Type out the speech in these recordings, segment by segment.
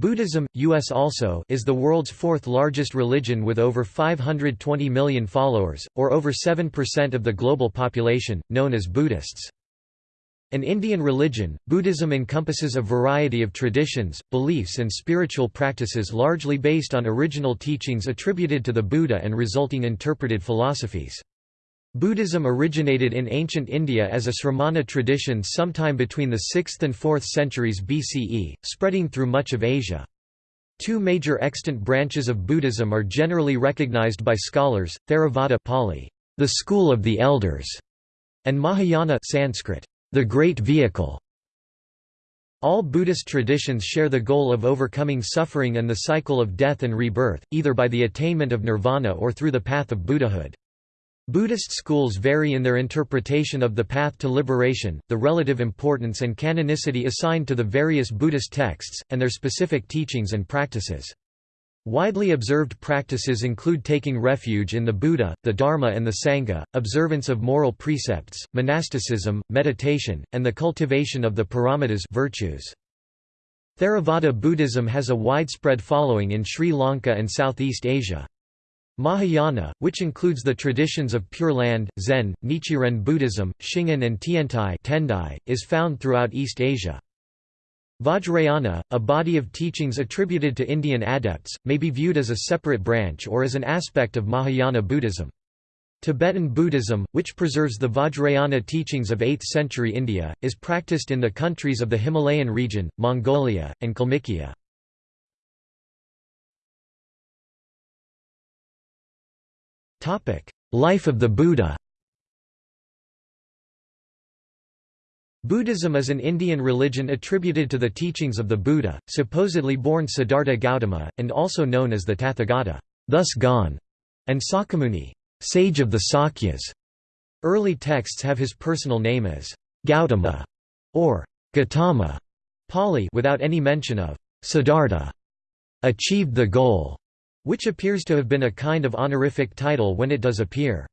Buddhism, US also is the world's fourth largest religion with over 520 million followers, or over 7% of the global population, known as Buddhists. An Indian religion, Buddhism encompasses a variety of traditions, beliefs and spiritual practices largely based on original teachings attributed to the Buddha and resulting interpreted philosophies. Buddhism originated in ancient India as a Sramana tradition sometime between the 6th and 4th centuries BCE, spreading through much of Asia. Two major extant branches of Buddhism are generally recognized by scholars, Theravada Pali, the school of the elders, and Mahayana Sanskrit, the great vehicle. All Buddhist traditions share the goal of overcoming suffering and the cycle of death and rebirth, either by the attainment of nirvana or through the path of Buddhahood. Buddhist schools vary in their interpretation of the path to liberation, the relative importance and canonicity assigned to the various Buddhist texts, and their specific teachings and practices. Widely observed practices include taking refuge in the Buddha, the Dharma and the Sangha, observance of moral precepts, monasticism, meditation, and the cultivation of the paramitas virtues. Theravada Buddhism has a widespread following in Sri Lanka and Southeast Asia. Mahayana, which includes the traditions of Pure Land, Zen, Nichiren Buddhism, Shingon and Tiantai Tendai, is found throughout East Asia. Vajrayana, a body of teachings attributed to Indian adepts, may be viewed as a separate branch or as an aspect of Mahayana Buddhism. Tibetan Buddhism, which preserves the Vajrayana teachings of 8th century India, is practiced in the countries of the Himalayan region, Mongolia, and Kalmykia. Life of the Buddha. Buddhism is an Indian religion attributed to the teachings of the Buddha, supposedly born Siddhartha Gautama, and also known as the Tathagata thus gone", and Sakyamuni sage of the Sakyas". Early texts have his personal name as Gautama or Gotama. Pali without any mention of Siddhartha achieved the goal which appears to have been a kind of honorific title when it does appear.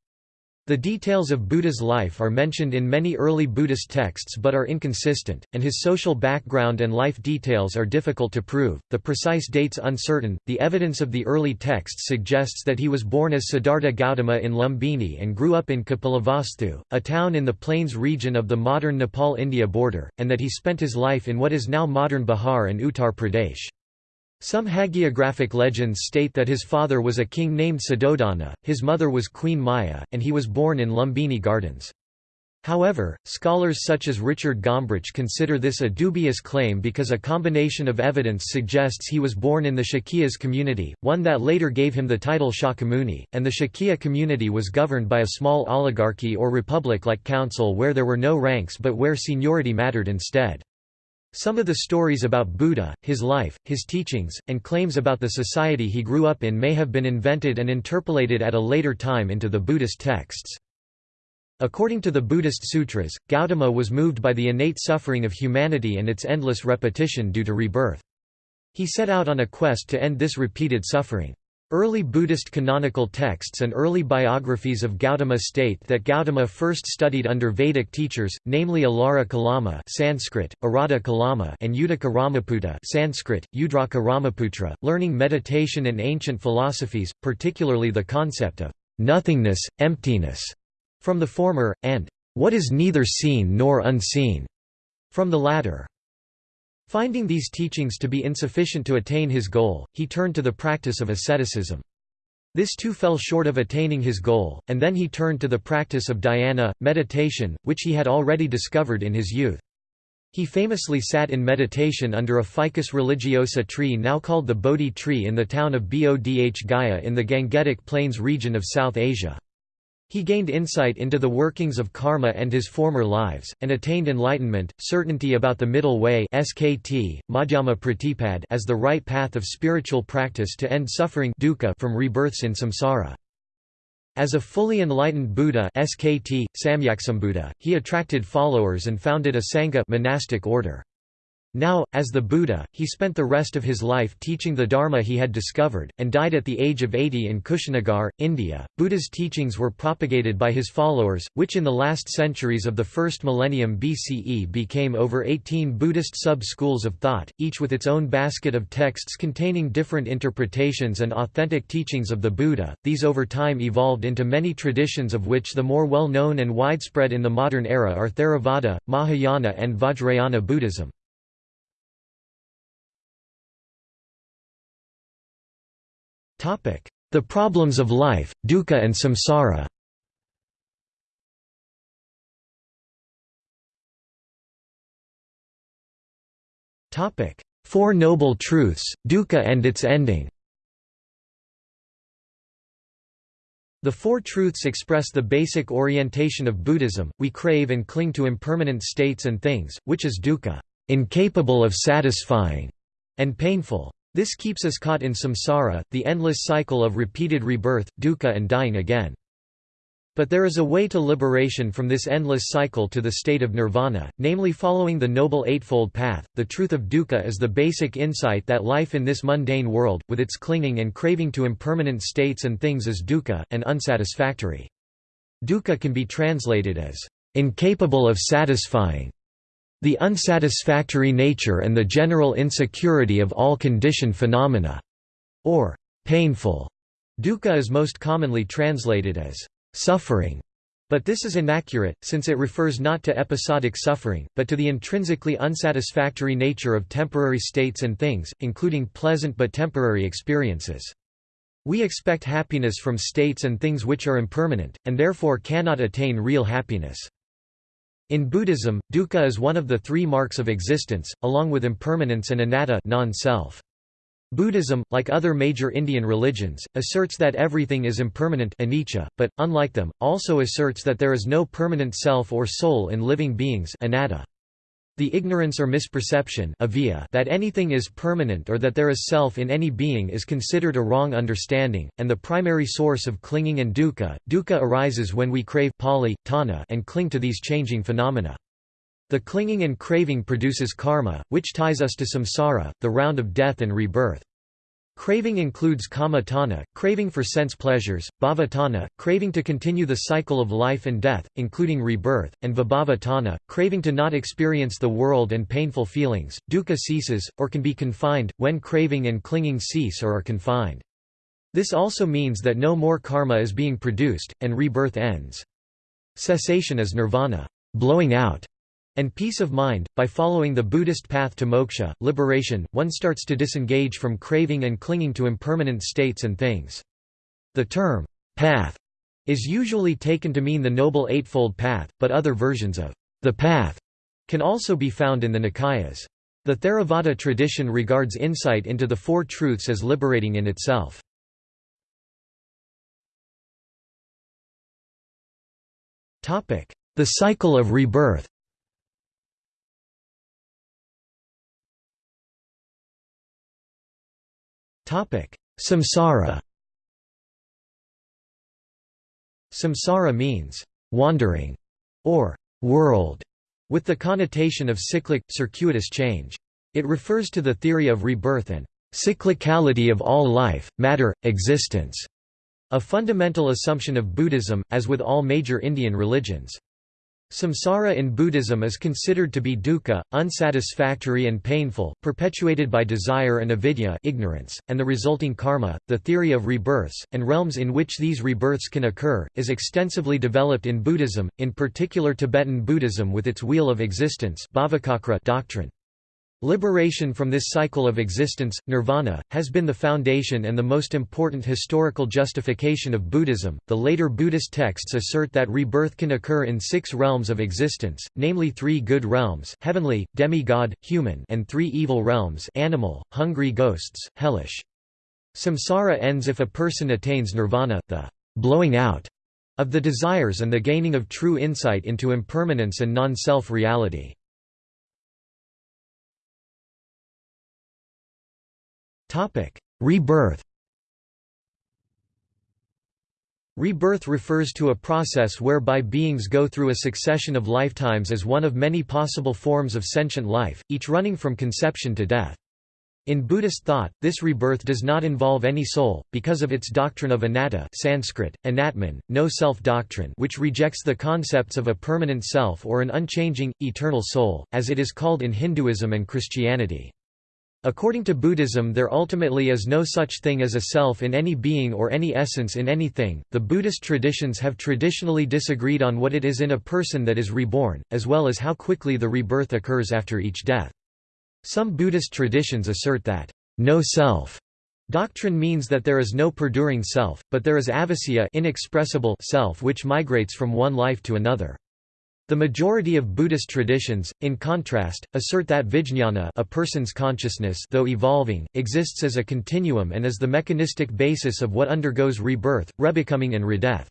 The details of Buddha's life are mentioned in many early Buddhist texts but are inconsistent, and his social background and life details are difficult to prove, the precise dates uncertain. The evidence of the early texts suggests that he was born as Siddhartha Gautama in Lumbini and grew up in Kapilavastu, a town in the plains region of the modern Nepal-India border, and that he spent his life in what is now modern Bihar and Uttar Pradesh. Some hagiographic legends state that his father was a king named Suddhodana, his mother was Queen Maya, and he was born in Lumbini Gardens. However, scholars such as Richard Gombrich consider this a dubious claim because a combination of evidence suggests he was born in the Shakyas community, one that later gave him the title Shakyamuni, and the Shakya community was governed by a small oligarchy or republic-like council where there were no ranks but where seniority mattered instead. Some of the stories about Buddha, his life, his teachings, and claims about the society he grew up in may have been invented and interpolated at a later time into the Buddhist texts. According to the Buddhist sutras, Gautama was moved by the innate suffering of humanity and its endless repetition due to rebirth. He set out on a quest to end this repeated suffering. Early Buddhist canonical texts and early biographies of Gautama state that Gautama first studied under Vedic teachers, namely Alara Kalama Sanskrit, Arada Kalama and Udaka Ramaputta Sanskrit, Udraka Ramaputra, learning meditation and ancient philosophies, particularly the concept of nothingness, emptiness, from the former, and what is neither seen nor unseen, from the latter. Finding these teachings to be insufficient to attain his goal, he turned to the practice of asceticism. This too fell short of attaining his goal, and then he turned to the practice of dhyana, meditation, which he had already discovered in his youth. He famously sat in meditation under a ficus religiosa tree now called the Bodhi tree in the town of Bodh Gaya in the Gangetic Plains region of South Asia. He gained insight into the workings of karma and his former lives, and attained enlightenment, certainty about the middle way SKT, Madhyama Pratipad as the right path of spiritual practice to end suffering dukkha from rebirths in samsara. As a fully enlightened Buddha SKT, Samyaksambuddha, he attracted followers and founded a Sangha monastic order. Now, as the Buddha, he spent the rest of his life teaching the Dharma he had discovered, and died at the age of 80 in Kushinagar, India. Buddha's teachings were propagated by his followers, which in the last centuries of the first millennium BCE became over 18 Buddhist sub schools of thought, each with its own basket of texts containing different interpretations and authentic teachings of the Buddha. These over time evolved into many traditions, of which the more well known and widespread in the modern era are Theravada, Mahayana, and Vajrayana Buddhism. The problems of life, dukkha and samsara. Four Noble Truths, dukkha and its ending. The Four Truths express the basic orientation of Buddhism, we crave and cling to impermanent states and things, which is dukkha. Incapable of satisfying, and painful. This keeps us caught in samsara, the endless cycle of repeated rebirth, dukkha and dying again. But there is a way to liberation from this endless cycle to the state of nirvana, namely following the Noble Eightfold Path. The truth of dukkha is the basic insight that life in this mundane world, with its clinging and craving to impermanent states and things is dukkha, and unsatisfactory. Dukkha can be translated as incapable of satisfying, the unsatisfactory nature and the general insecurity of all conditioned phenomena, or painful. Dukkha is most commonly translated as suffering, but this is inaccurate, since it refers not to episodic suffering, but to the intrinsically unsatisfactory nature of temporary states and things, including pleasant but temporary experiences. We expect happiness from states and things which are impermanent, and therefore cannot attain real happiness. In Buddhism, dukkha is one of the three marks of existence, along with impermanence and anatta non-self. Buddhism, like other major Indian religions, asserts that everything is impermanent anicca, but, unlike them, also asserts that there is no permanent self or soul in living beings anatta. The ignorance or misperception that anything is permanent or that there is self in any being is considered a wrong understanding, and the primary source of clinging and dukkha. Dukkha arises when we crave Pali, tanha, and cling to these changing phenomena. The clinging and craving produces karma, which ties us to samsara, the round of death and rebirth. Craving includes kama tanha, craving for sense pleasures, bhava tanha, craving to continue the cycle of life and death, including rebirth, and vibhava tanha, craving to not experience the world and painful feelings. Dukkha ceases, or can be confined, when craving and clinging cease or are confined. This also means that no more karma is being produced, and rebirth ends. Cessation is nirvana blowing out", and peace of mind. By following the Buddhist path to moksha, liberation, one starts to disengage from craving and clinging to impermanent states and things. The term, path, is usually taken to mean the Noble Eightfold Path, but other versions of the path can also be found in the Nikayas. The Theravada tradition regards insight into the Four Truths as liberating in itself. The cycle of rebirth Samsara Samsara means, wandering, or world, with the connotation of cyclic, circuitous change. It refers to the theory of rebirth and cyclicality of all life, matter, existence, a fundamental assumption of Buddhism, as with all major Indian religions. Samsara in Buddhism is considered to be dukkha, unsatisfactory and painful, perpetuated by desire and avidya ignorance, and the resulting karma. The theory of rebirths, and realms in which these rebirths can occur, is extensively developed in Buddhism, in particular Tibetan Buddhism with its wheel of existence doctrine. Liberation from this cycle of existence, nirvana, has been the foundation and the most important historical justification of Buddhism. The later Buddhist texts assert that rebirth can occur in six realms of existence, namely three good realms heavenly, demigod, human and three evil realms animal, hungry ghosts, hellish. Samsara ends if a person attains nirvana, the blowing out of the desires and the gaining of true insight into impermanence and non-self reality. Topic: Rebirth. Rebirth refers to a process whereby beings go through a succession of lifetimes as one of many possible forms of sentient life, each running from conception to death. In Buddhist thought, this rebirth does not involve any soul, because of its doctrine of anatta Sanskrit, anatman, no self doctrine which rejects the concepts of a permanent self or an unchanging, eternal soul, as it is called in Hinduism and Christianity. According to Buddhism, there ultimately is no such thing as a self in any being or any essence in anything. The Buddhist traditions have traditionally disagreed on what it is in a person that is reborn, as well as how quickly the rebirth occurs after each death. Some Buddhist traditions assert that no self doctrine means that there is no perduring self, but there is avijja inexpressible self which migrates from one life to another. The majority of Buddhist traditions, in contrast, assert that vijñāna a person's consciousness though evolving, exists as a continuum and is the mechanistic basis of what undergoes rebirth, rebecoming and redeath.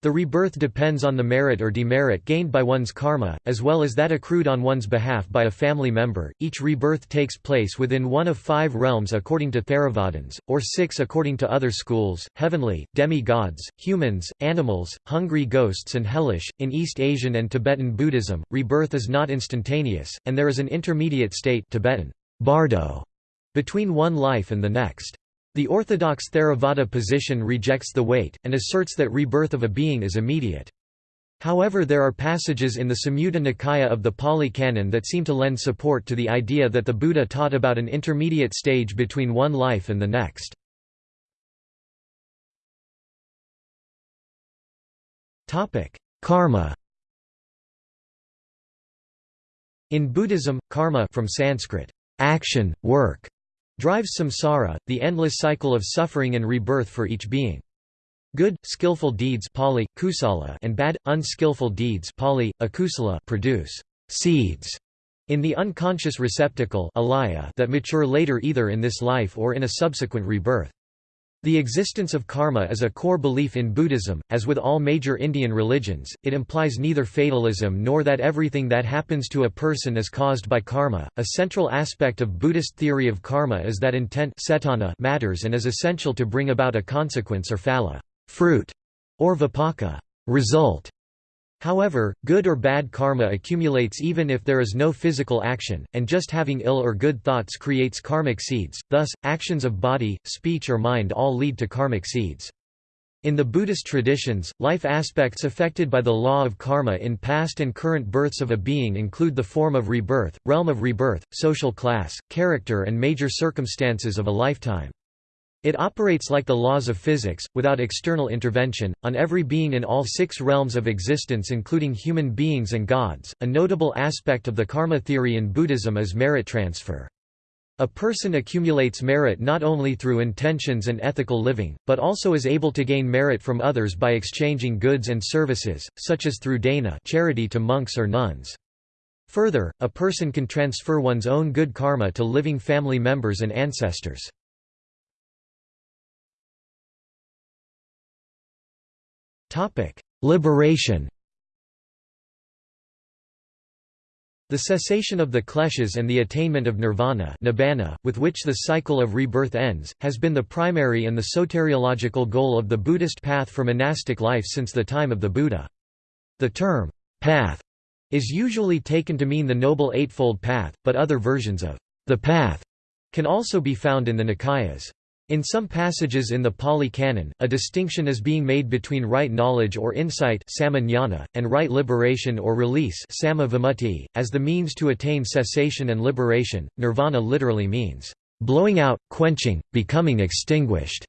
The rebirth depends on the merit or demerit gained by one's karma, as well as that accrued on one's behalf by a family member. Each rebirth takes place within one of five realms according to Theravadins, or six according to other schools heavenly, demi-gods, humans, animals, hungry ghosts, and hellish. In East Asian and Tibetan Buddhism, rebirth is not instantaneous, and there is an intermediate state Tibetan bardo between one life and the next. The orthodox Theravada position rejects the wait, and asserts that rebirth of a being is immediate. However there are passages in the Samyutta Nikaya of the Pali Canon that seem to lend support to the idea that the Buddha taught about an intermediate stage between one life and the next. Karma In Buddhism, karma from Sanskrit, action, work, drives samsara, the endless cycle of suffering and rebirth for each being. Good, skillful deeds Pali, kusala and bad, unskillful deeds Pali, akusala produce seeds in the unconscious receptacle alaya that mature later either in this life or in a subsequent rebirth. The existence of karma is a core belief in Buddhism, as with all major Indian religions, it implies neither fatalism nor that everything that happens to a person is caused by karma. A central aspect of Buddhist theory of karma is that intent matters and is essential to bring about a consequence or phala fruit, or vipaka result. However, good or bad karma accumulates even if there is no physical action, and just having ill or good thoughts creates karmic seeds, thus, actions of body, speech or mind all lead to karmic seeds. In the Buddhist traditions, life aspects affected by the law of karma in past and current births of a being include the form of rebirth, realm of rebirth, social class, character and major circumstances of a lifetime. It operates like the laws of physics, without external intervention, on every being in all six realms of existence including human beings and gods. A notable aspect of the karma theory in Buddhism is merit transfer. A person accumulates merit not only through intentions and ethical living, but also is able to gain merit from others by exchanging goods and services, such as through dana charity to monks or nuns. Further, a person can transfer one's own good karma to living family members and ancestors. Topic: Liberation. The cessation of the kleshas and the attainment of nirvana nibbana, with which the cycle of rebirth ends, has been the primary and the soteriological goal of the Buddhist path for monastic life since the time of the Buddha. The term, path, is usually taken to mean the Noble Eightfold Path, but other versions of the path can also be found in the Nikayas. In some passages in the Pali Canon, a distinction is being made between right knowledge or insight and right liberation or release as the means to attain cessation and liberation. Nirvana literally means, blowing out, quenching, becoming extinguished.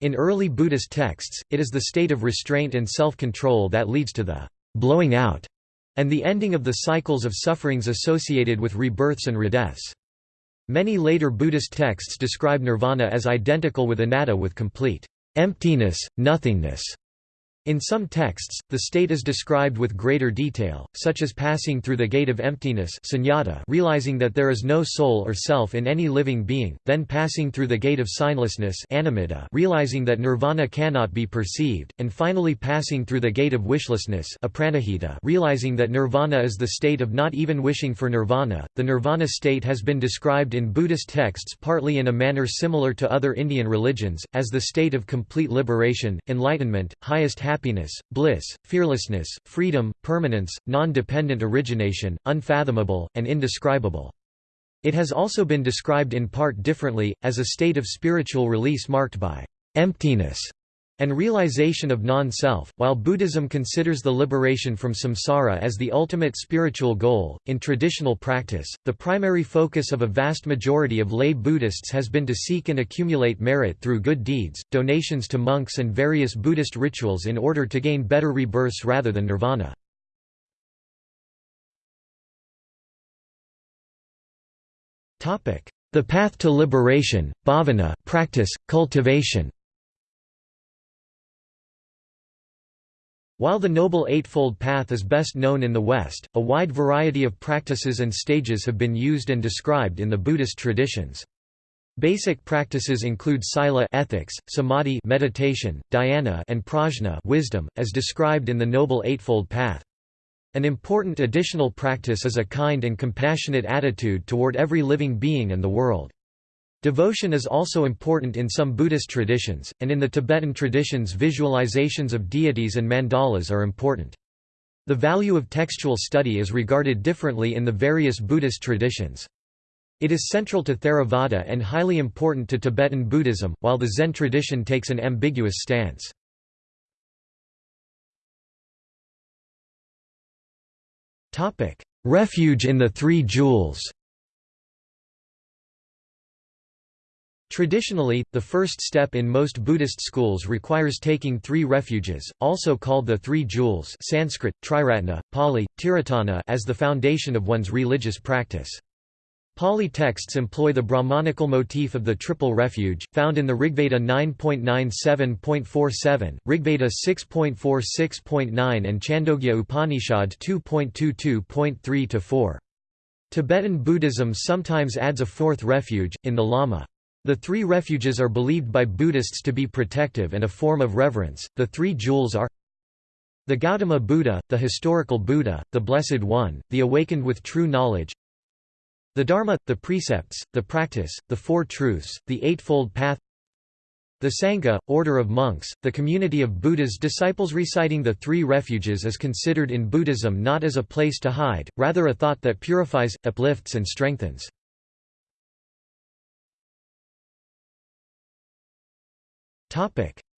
In early Buddhist texts, it is the state of restraint and self-control that leads to the blowing out and the ending of the cycles of sufferings associated with rebirths and redeaths. Many later Buddhist texts describe nirvana as identical with anatta with complete emptiness, nothingness. In some texts, the state is described with greater detail, such as passing through the gate of emptiness sunyata realizing that there is no soul or self in any living being, then passing through the gate of signlessness animitta realizing that nirvana cannot be perceived, and finally passing through the gate of wishlessness realizing that nirvana is the state of not even wishing for nirvana. The nirvana state has been described in Buddhist texts partly in a manner similar to other Indian religions, as the state of complete liberation, enlightenment, highest happiness happiness, bliss, fearlessness, freedom, permanence, non-dependent origination, unfathomable, and indescribable. It has also been described in part differently, as a state of spiritual release marked by emptiness and realization of non-self. While Buddhism considers the liberation from samsara as the ultimate spiritual goal, in traditional practice, the primary focus of a vast majority of lay Buddhists has been to seek and accumulate merit through good deeds, donations to monks and various Buddhist rituals in order to gain better rebirths rather than nirvana. The path to liberation, bhavana practice, cultivation While the Noble Eightfold Path is best known in the West, a wide variety of practices and stages have been used and described in the Buddhist traditions. Basic practices include sila ethics, samadhi meditation, dhyana and prajna wisdom, as described in the Noble Eightfold Path. An important additional practice is a kind and compassionate attitude toward every living being and the world. Devotion is also important in some Buddhist traditions, and in the Tibetan traditions visualizations of deities and mandalas are important. The value of textual study is regarded differently in the various Buddhist traditions. It is central to Theravada and highly important to Tibetan Buddhism, while the Zen tradition takes an ambiguous stance. Refuge in the Three Jewels Traditionally, the first step in most Buddhist schools requires taking three refuges, also called the Three Jewels Sanskrit, Triratna, Pali, Tiratana as the foundation of one's religious practice. Pali texts employ the Brahmanical motif of the triple refuge, found in the Rigveda 9.97.47, Rigveda 6.46.9 and Chandogya Upanishad 2.22.3-4. Tibetan Buddhism sometimes adds a fourth refuge, in the Lama. The three refuges are believed by Buddhists to be protective and a form of reverence. The three jewels are the Gautama Buddha, the historical Buddha, the Blessed One, the awakened with true knowledge, the Dharma, the precepts, the practice, the Four Truths, the Eightfold Path, the Sangha, order of monks, the community of Buddha's disciples reciting the three refuges is considered in Buddhism not as a place to hide, rather a thought that purifies, uplifts and strengthens.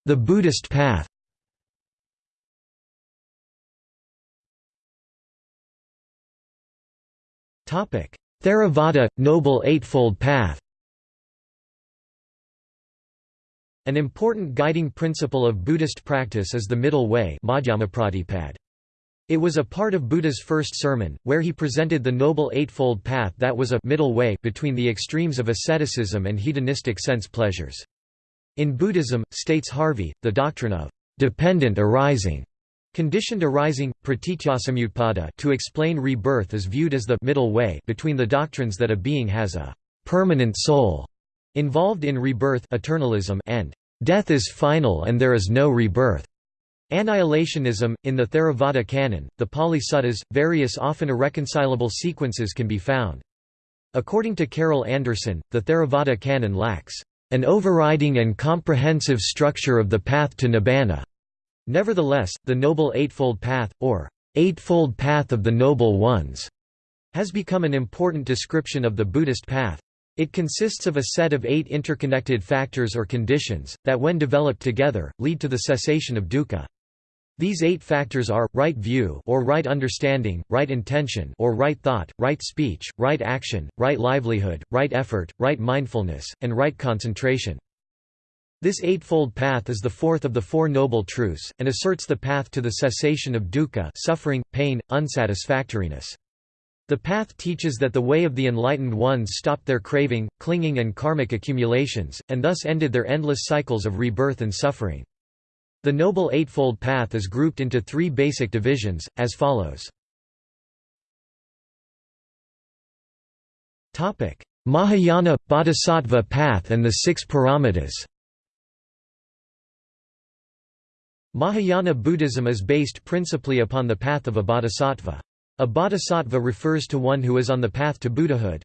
The Buddhist path. Theravada – Noble Eightfold Path. An important guiding principle of Buddhist practice is the middle way It was a part of Buddha's first sermon, where he presented the Noble Eightfold Path that was a middle way between the extremes of asceticism and hedonistic sense pleasures. In Buddhism, states Harvey, the doctrine of dependent arising Conditioned arising, pratityasamutpada to explain rebirth is viewed as the middle way between the doctrines that a being has a permanent soul involved in rebirth eternalism and death is final and there is no rebirth. Annihilationism In the Theravada canon, the Pali Suttas, various often irreconcilable sequences can be found. According to Carol Anderson, the Theravada canon lacks an overriding and comprehensive structure of the path to nibbana. Nevertheless, the Noble Eightfold Path, or Eightfold Path of the Noble Ones, has become an important description of the Buddhist path. It consists of a set of eight interconnected factors or conditions, that when developed together, lead to the cessation of dukkha. These eight factors are, right view or right understanding, right intention or right thought, right speech, right action, right livelihood, right effort, right mindfulness, and right concentration. This eightfold path is the fourth of the Four Noble Truths, and asserts the path to the cessation of dukkha suffering, pain, unsatisfactoriness. The path teaches that the way of the enlightened ones stopped their craving, clinging and karmic accumulations, and thus ended their endless cycles of rebirth and suffering. The Noble Eightfold Path is grouped into three basic divisions, as follows. Mahayana – Bodhisattva path and the Six Paramitas Mahayana Buddhism is based principally upon the path of a bodhisattva. A bodhisattva refers to one who is on the path to Buddhahood.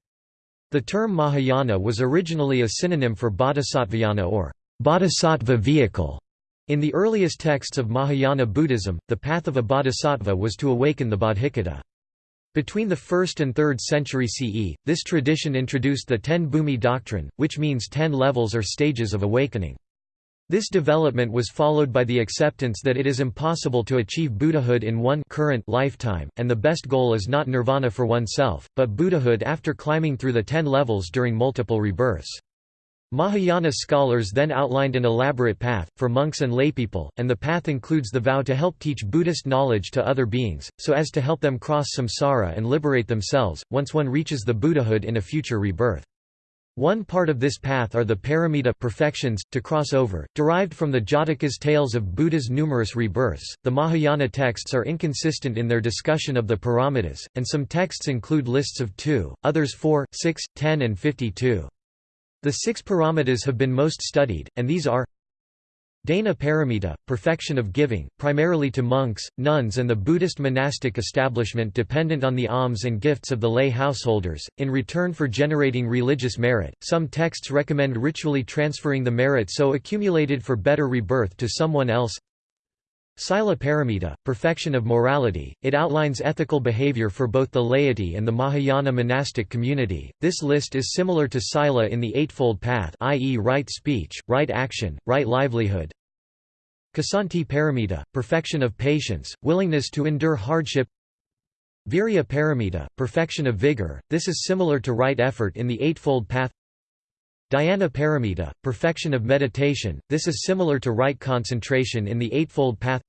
The term Mahayana was originally a synonym for bodhisattvayana or bodhisattva vehicle. In the earliest texts of Mahayana Buddhism, the path of a bodhisattva was to awaken the bodhicitta. Between the 1st and 3rd century CE, this tradition introduced the Ten Bhumi doctrine, which means ten levels or stages of awakening. This development was followed by the acceptance that it is impossible to achieve Buddhahood in one current lifetime, and the best goal is not nirvana for oneself, but Buddhahood after climbing through the ten levels during multiple rebirths. Mahayana scholars then outlined an elaborate path, for monks and laypeople, and the path includes the vow to help teach Buddhist knowledge to other beings, so as to help them cross samsara and liberate themselves, once one reaches the Buddhahood in a future rebirth. One part of this path are the paramita perfections, to cross over, derived from the Jatakas tales of Buddha's numerous rebirths. The Mahayana texts are inconsistent in their discussion of the paramitas, and some texts include lists of 2, others 4, six, ten, and 52. The six paramitas have been most studied, and these are Dana Paramita, perfection of giving, primarily to monks, nuns and the Buddhist monastic establishment dependent on the alms and gifts of the lay householders, in return for generating religious merit. Some texts recommend ritually transferring the merit so accumulated for better rebirth to someone else. Sila Paramita, perfection of morality, it outlines ethical behavior for both the laity and the Mahayana monastic community. This list is similar to Sila in the Eightfold Path i.e. right speech, right action, right livelihood. Kshanti Paramita, perfection of patience, willingness to endure hardship Virya Paramita, perfection of vigor, this is similar to right effort in the Eightfold Path Dhyana paramita, perfection of meditation, this is similar to right concentration in the Eightfold Path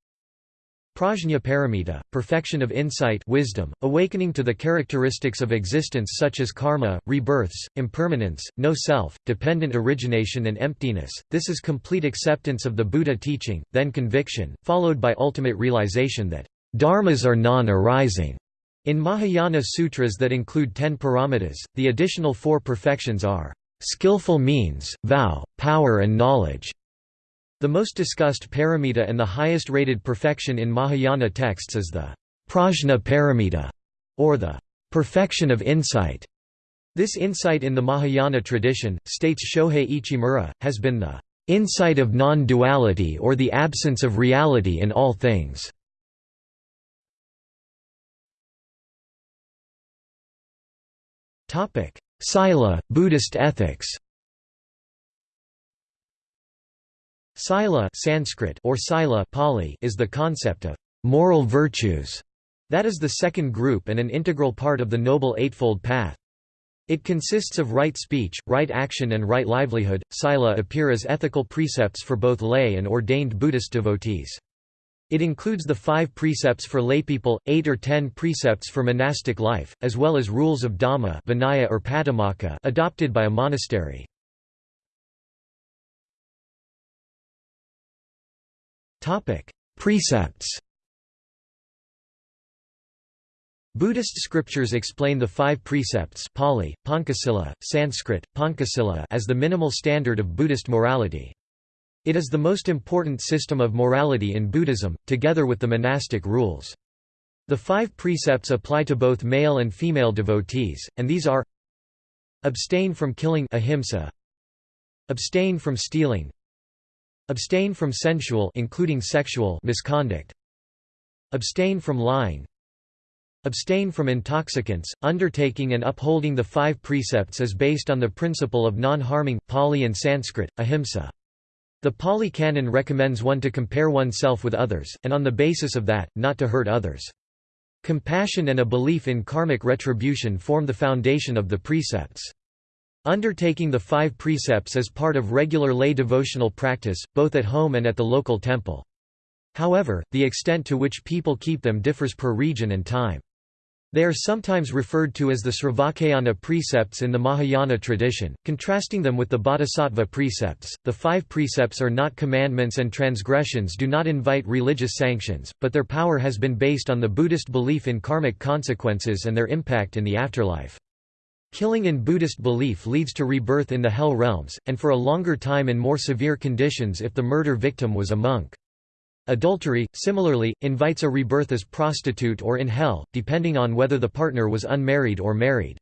Prajna paramita, perfection of insight wisdom, awakening to the characteristics of existence such as karma, rebirths, impermanence, no self, dependent origination and emptiness, this is complete acceptance of the Buddha teaching, then conviction, followed by ultimate realization that dharmas are non-arising. In Mahayana sutras that include ten paramitas, the additional four perfections are skillful means, vow, power and knowledge. The most discussed paramita and the highest rated perfection in Mahayana texts is the prajna paramita, or the perfection of insight. This insight in the Mahayana tradition, states Shohei Ichimura, has been the insight of non-duality or the absence of reality in all things. Sila, Buddhist ethics Sila Sanskrit or Sila Pali is the concept of moral virtues. That is the second group and an integral part of the Noble Eightfold Path. It consists of right speech, right action and right livelihood. Sila appear as ethical precepts for both lay and ordained Buddhist devotees. It includes the five precepts for laypeople, eight or ten precepts for monastic life, as well as rules of Dhamma Vinaya or Patimokkha adopted by a monastery. Precepts Buddhist scriptures explain the five precepts Pali, Pancasila, Sanskrit, Pancasila as the minimal standard of Buddhist morality. It is the most important system of morality in Buddhism, together with the monastic rules. The five precepts apply to both male and female devotees, and these are Abstain from killing ahimsa, Abstain from stealing Abstain from sensual including sexual misconduct Abstain from lying Abstain from intoxicants. Undertaking and upholding the five precepts is based on the principle of non-harming, Pali and Sanskrit, ahimsa. The Pali Canon recommends one to compare oneself with others, and on the basis of that, not to hurt others. Compassion and a belief in karmic retribution form the foundation of the precepts. Undertaking the five precepts is part of regular lay devotional practice, both at home and at the local temple. However, the extent to which people keep them differs per region and time. They are sometimes referred to as the Sravakayana precepts in the Mahayana tradition, contrasting them with the Bodhisattva precepts. The five precepts are not commandments and transgressions do not invite religious sanctions, but their power has been based on the Buddhist belief in karmic consequences and their impact in the afterlife. Killing in Buddhist belief leads to rebirth in the hell realms, and for a longer time in more severe conditions if the murder victim was a monk. Adultery, similarly, invites a rebirth as prostitute or in hell, depending on whether the partner was unmarried or married.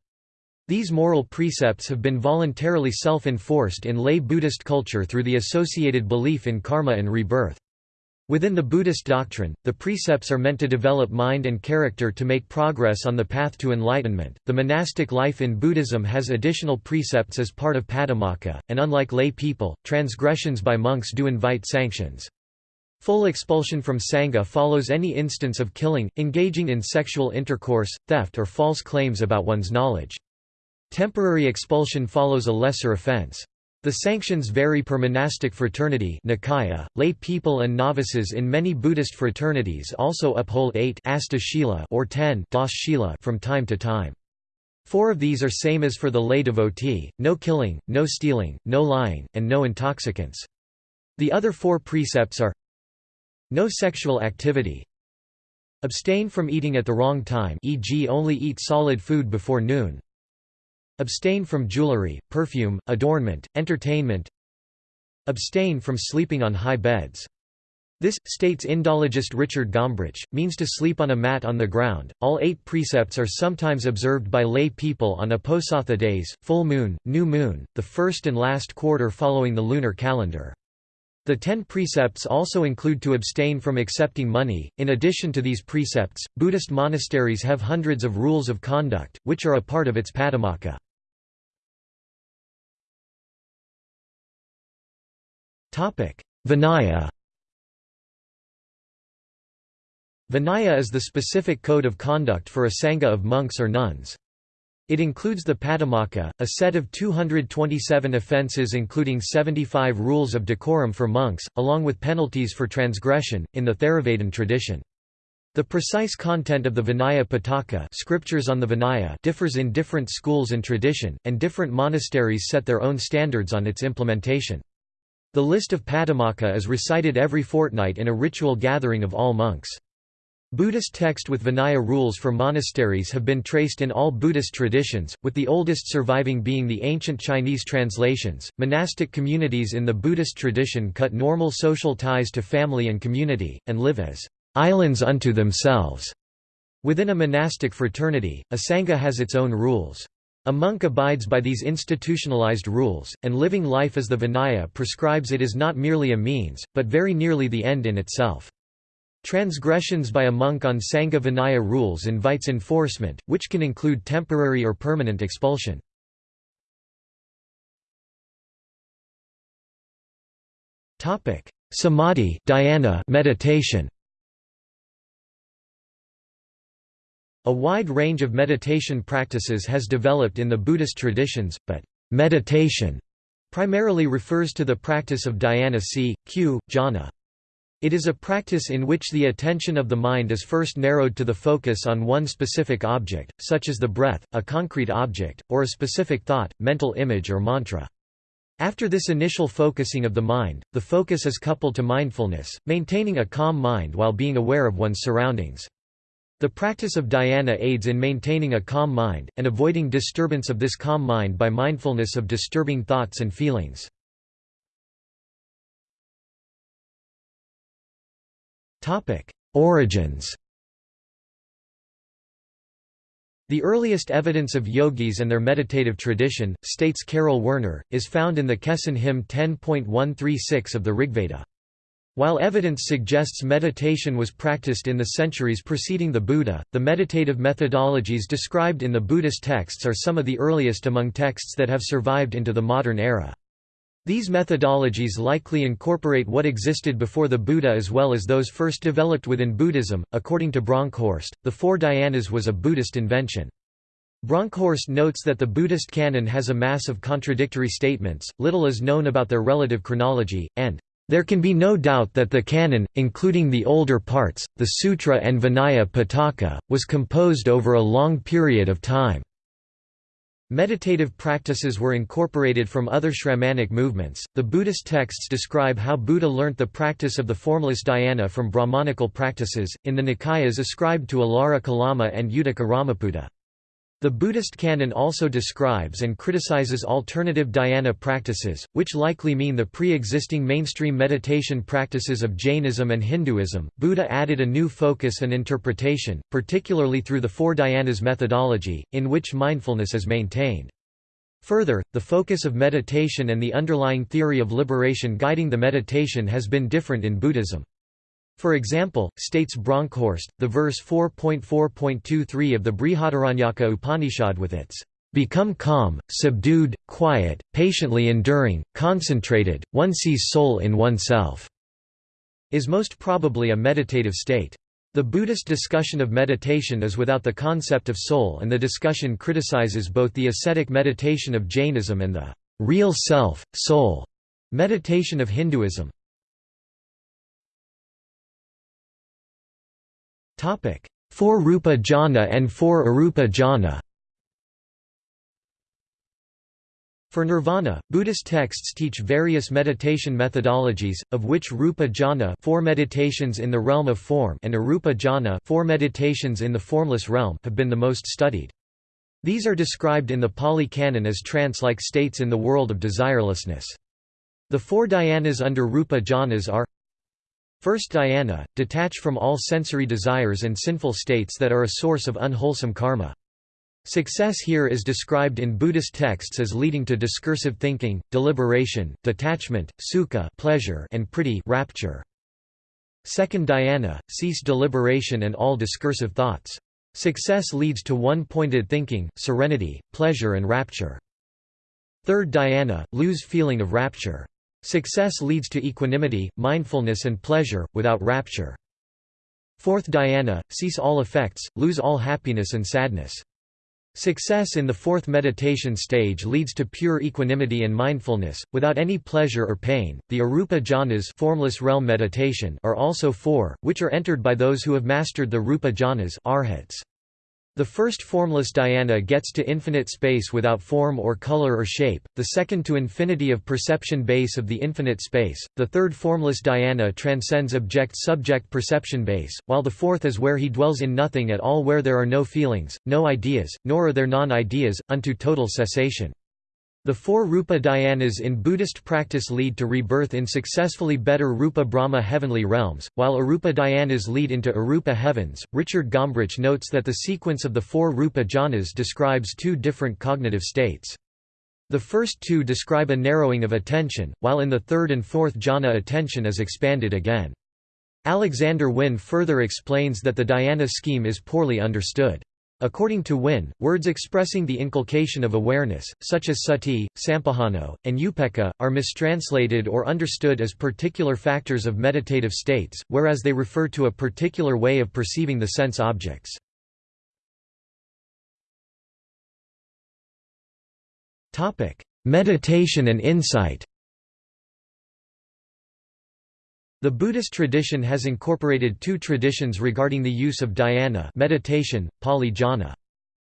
These moral precepts have been voluntarily self-enforced in lay Buddhist culture through the associated belief in karma and rebirth. Within the Buddhist doctrine, the precepts are meant to develop mind and character to make progress on the path to enlightenment. The monastic life in Buddhism has additional precepts as part of Patimokkha, and unlike lay people, transgressions by monks do invite sanctions. Full expulsion from Sangha follows any instance of killing, engaging in sexual intercourse, theft or false claims about one's knowledge. Temporary expulsion follows a lesser offense. The sanctions vary per monastic fraternity Nikaya. .Lay people and novices in many Buddhist fraternities also uphold 8 or 10 from time to time. Four of these are same as for the lay devotee, no killing, no stealing, no lying, and no intoxicants. The other four precepts are no sexual activity. Abstain from eating at the wrong time e.g. only eat solid food before noon. Abstain from jewelry, perfume, adornment, entertainment. Abstain from sleeping on high beds. This, states Indologist Richard Gombrich, means to sleep on a mat on the ground. All eight precepts are sometimes observed by lay people on Uposatha days, full moon, new moon, the first and last quarter following the lunar calendar. The ten precepts also include to abstain from accepting money. In addition to these precepts, Buddhist monasteries have hundreds of rules of conduct, which are a part of its patimokkha. Vinaya Vinaya is the specific code of conduct for a sangha of monks or nuns. It includes the Patimokkha, a set of 227 offences including 75 rules of decorum for monks, along with penalties for transgression, in the Theravadan tradition. The precise content of the Vinaya Pitaka scriptures on the Vinaya differs in different schools and tradition, and different monasteries set their own standards on its implementation. The list of Patimokkha is recited every fortnight in a ritual gathering of all monks. Buddhist text with Vinaya rules for monasteries have been traced in all Buddhist traditions, with the oldest surviving being the ancient Chinese translations. Monastic communities in the Buddhist tradition cut normal social ties to family and community, and live as islands unto themselves. Within a monastic fraternity, a sangha has its own rules. A monk abides by these institutionalized rules, and living life as the Vinaya prescribes it is not merely a means, but very nearly the end in itself. Transgressions by a monk on Sangha Vinaya rules invites enforcement, which can include temporary or permanent expulsion. Samadhi dhyana meditation. A wide range of meditation practices has developed in the Buddhist traditions, but meditation primarily refers to the practice of dhyana c. q. jhana. It is a practice in which the attention of the mind is first narrowed to the focus on one specific object, such as the breath, a concrete object, or a specific thought, mental image or mantra. After this initial focusing of the mind, the focus is coupled to mindfulness, maintaining a calm mind while being aware of one's surroundings. The practice of dhyana aids in maintaining a calm mind, and avoiding disturbance of this calm mind by mindfulness of disturbing thoughts and feelings. Origins The earliest evidence of yogis and their meditative tradition, states Karel Werner, is found in the Kesin hymn 10.136 of the Rigveda. While evidence suggests meditation was practiced in the centuries preceding the Buddha, the meditative methodologies described in the Buddhist texts are some of the earliest among texts that have survived into the modern era. These methodologies likely incorporate what existed before the Buddha as well as those first developed within Buddhism. According to Bronkhorst, the four dhyanas was a Buddhist invention. Bronkhorst notes that the Buddhist canon has a mass of contradictory statements, little is known about their relative chronology, and There can be no doubt that the canon, including the older parts, the Sutra and Vinaya Pitaka, was composed over a long period of time. Meditative practices were incorporated from other Shramanic movements. The Buddhist texts describe how Buddha learnt the practice of the formless dhyana from Brahmanical practices, in the Nikayas ascribed to Alara Kalama and Uddaka Ramaputta. The Buddhist canon also describes and criticizes alternative dhyana practices, which likely mean the pre existing mainstream meditation practices of Jainism and Hinduism. Buddha added a new focus and interpretation, particularly through the four dhyanas methodology, in which mindfulness is maintained. Further, the focus of meditation and the underlying theory of liberation guiding the meditation has been different in Buddhism. For example, states Bronkhorst, the verse 4.4.23 of the Brihadaranyaka Upanishad with its become calm, subdued, quiet, patiently enduring, concentrated, one sees soul in oneself, is most probably a meditative state. The Buddhist discussion of meditation is without the concept of soul and the discussion criticizes both the ascetic meditation of Jainism and the real self, soul meditation of Hinduism. Four Rupa jhana and four Arupa jhana For nirvana, Buddhist texts teach various meditation methodologies, of which Rupa jhana four meditations in the realm of form and Arupa jhana four meditations in the formless realm have been the most studied. These are described in the Pali Canon as trance-like states in the world of desirelessness. The four dhyanas under Rupa jhanas are First dhyana, detach from all sensory desires and sinful states that are a source of unwholesome karma. Success here is described in Buddhist texts as leading to discursive thinking, deliberation, detachment, sukha pleasure and priti rapture. Second dhyana, cease deliberation and all discursive thoughts. Success leads to one-pointed thinking, serenity, pleasure and rapture. Third dhyana, lose feeling of rapture. Success leads to equanimity, mindfulness and pleasure, without rapture. Fourth dhyana, cease all effects, lose all happiness and sadness. Success in the fourth meditation stage leads to pure equanimity and mindfulness, without any pleasure or pain. The arupa jhanas formless realm meditation are also four, which are entered by those who have mastered the rupa jhanas arhats. The first formless dhyana gets to infinite space without form or color or shape, the second to infinity of perception base of the infinite space, the third formless dhyana transcends object-subject perception base, while the fourth is where he dwells in nothing at all where there are no feelings, no ideas, nor are there non-ideas, unto total cessation. The four Rupa dhyanas in Buddhist practice lead to rebirth in successfully better Rupa Brahma heavenly realms, while Arupa dhyanas lead into Arupa heavens. Richard Gombrich notes that the sequence of the four Rupa jhanas describes two different cognitive states. The first two describe a narrowing of attention, while in the third and fourth jhana attention is expanded again. Alexander Wynne further explains that the dhyana scheme is poorly understood. According to Wynne, words expressing the inculcation of awareness, such as sati, sampajano, and upekkha, are mistranslated or understood as particular factors of meditative states, whereas they refer to a particular way of perceiving the sense objects. Meditation and insight The Buddhist tradition has incorporated two traditions regarding the use of dhyana meditation, Pali jhana.